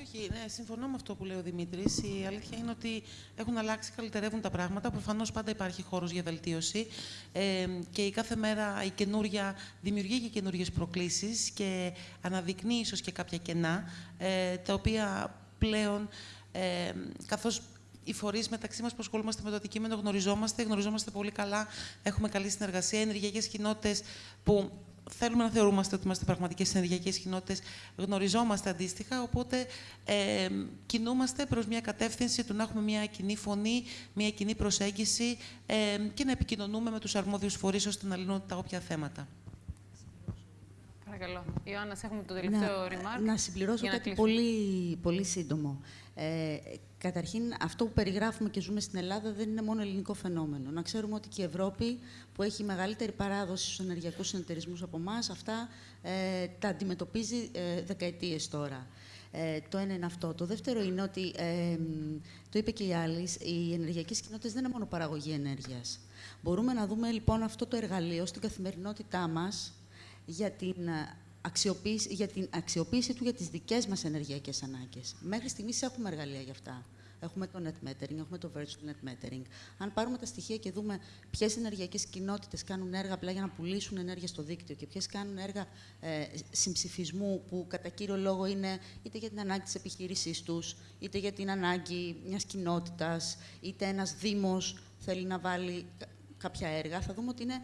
Όχι, ναι, συμφωνώ με αυτό που λέει ο Δημήτρης. Η αλήθεια είναι ότι έχουν αλλάξει, καλυτερεύουν τα πράγματα. Προφανώς πάντα υπάρχει χώρος για βελτίωση. Ε, και η κάθε μέρα η καινούρια δημιουργεί και καινούριες προκλήσεις και αναδεικνύει ίσως και κάποια κενά, ε, τα οποία πλέον, ε, καθώς οι φορείς μεταξύ μας που ασχολούμαστε με το αντικείμενο γνωριζόμαστε, γνωριζόμαστε πολύ καλά, έχουμε καλή συνεργασία. Ενεργειακές κοινότητες που θέλουμε να θεωρούμαστε ότι είμαστε πραγματικές ενεργειακές κοινότητες, γνωριζόμαστε αντίστοιχα. Οπότε ε, κινούμαστε προς μια κατεύθυνση του να έχουμε μια κοινή φωνή, μια κοινή προσέγγιση ε, και να επικοινωνούμε με τους αρμόδιους φορείς ώστε να λύνουν τα όποια θέματα. Παρακαλώ. Ιωάννας, έχουμε το τελευταίο να, Να συμπληρώσω κάτι πολύ, πολύ σύντομο. Ε, καταρχήν, αυτό που περιγράφουμε και ζούμε στην Ελλάδα δεν είναι μόνο ελληνικό φαινόμενο. Να ξέρουμε ότι και η Ευρώπη, που έχει μεγαλύτερη παράδοση στους ενεργειακούς συνεταιρισμούς από εμάς, αυτά ε, τα αντιμετωπίζει ε, δεκαετίες τώρα. Ε, το ένα είναι αυτό. Το δεύτερο είναι ότι, ε, το είπε και η άλλη, οι ενεργειακές κοινότητες δεν είναι μόνο παραγωγή ενέργειας. Μπορούμε να δούμε λοιπόν αυτό το εργαλείο στην καθημερινότητά μας για την αξιοποίηση, για την αξιοποίηση του για τις δικές μας ενεργειακές ανάγκες. Μέχρι στιγμής έχουμε εργαλεία για αυτά. Έχουμε το net metering, έχουμε το virtual net metering. Αν πάρουμε τα στοιχεία και δούμε ποιες ενεργειακές κοινότητες κάνουν έργα απλά για να πουλήσουν ενέργεια στο δίκτυο και ποιες κάνουν έργα ε, συμψηφισμού που κατά κύριο λόγο είναι είτε για την ανάγκη της επιχείρησής τους, είτε για την ανάγκη μιας κοινότητας, είτε ένας Δήμος θέλει να βάλει κάποια έργα, θα δούμε ότι είναι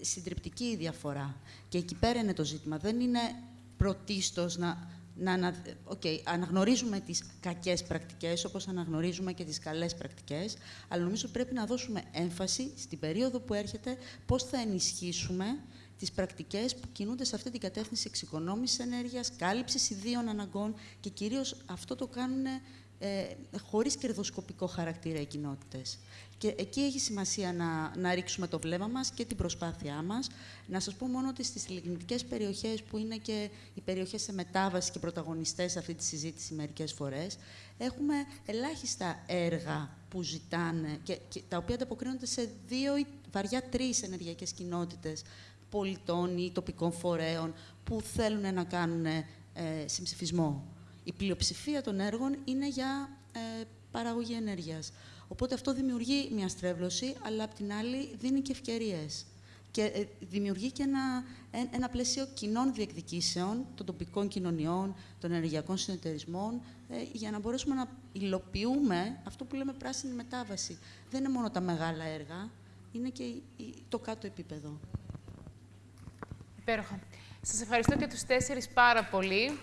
συντριπτική η διαφορά. Και εκεί πέρα είναι το ζήτημα. Δεν είναι πρωτίστως να, να, να okay, αναγνωρίζουμε τις κακές πρακτικές, όπως αναγνωρίζουμε και τις καλές πρακτικές, αλλά νομίζω πρέπει να δώσουμε έμφαση στην περίοδο που έρχεται πώς θα ενισχύσουμε τις πρακτικές που κινούνται σε αυτή την κατεύθυνση εξοικονόμησης ενέργειας, κάλυψης ιδίων αναγκών και κυρίως αυτό το κάνουν ε, χωρίς κερδοσκοπικό χαρακτήρα οι κοινότητες. Και εκεί έχει σημασία να, να ρίξουμε το βλέμμα μας και την προσπάθειά μας. Να σας πω μόνο ότι στις λιγνητικές περιοχές, που είναι και οι περιοχές σε μετάβαση και πρωταγωνιστές σε αυτή τη συζήτηση μερικές φορές, έχουμε ελάχιστα έργα που ζητάνε και, και τα οποία ανταποκρίνονται σε δύο ή βαριά τρεις ενεργειακές κοινότητες πολιτών ή τοπικών φορέων που θέλουν να κάνουν ε, συμψηφισμό. Η πλειοψηφία των έργων είναι για ε, παραγωγή ενέργειας. Οπότε αυτό δημιουργεί μια στρέβλωση, αλλά απ' την άλλη δίνει και ευκαιρίες. Και ε, δημιουργεί και ένα, ένα πλαίσιο κοινών διεκδικήσεων των τοπικών κοινωνιών, των ενεργειακών συνεταιρισμών, ε, για να μπορέσουμε να υλοποιούμε αυτό που λέμε πράσινη μετάβαση. Δεν είναι μόνο τα μεγάλα έργα, είναι και το κάτω επίπεδο. Υπέροχα. Σας ευχαριστώ και τους τέσσερις πάρα πολύ.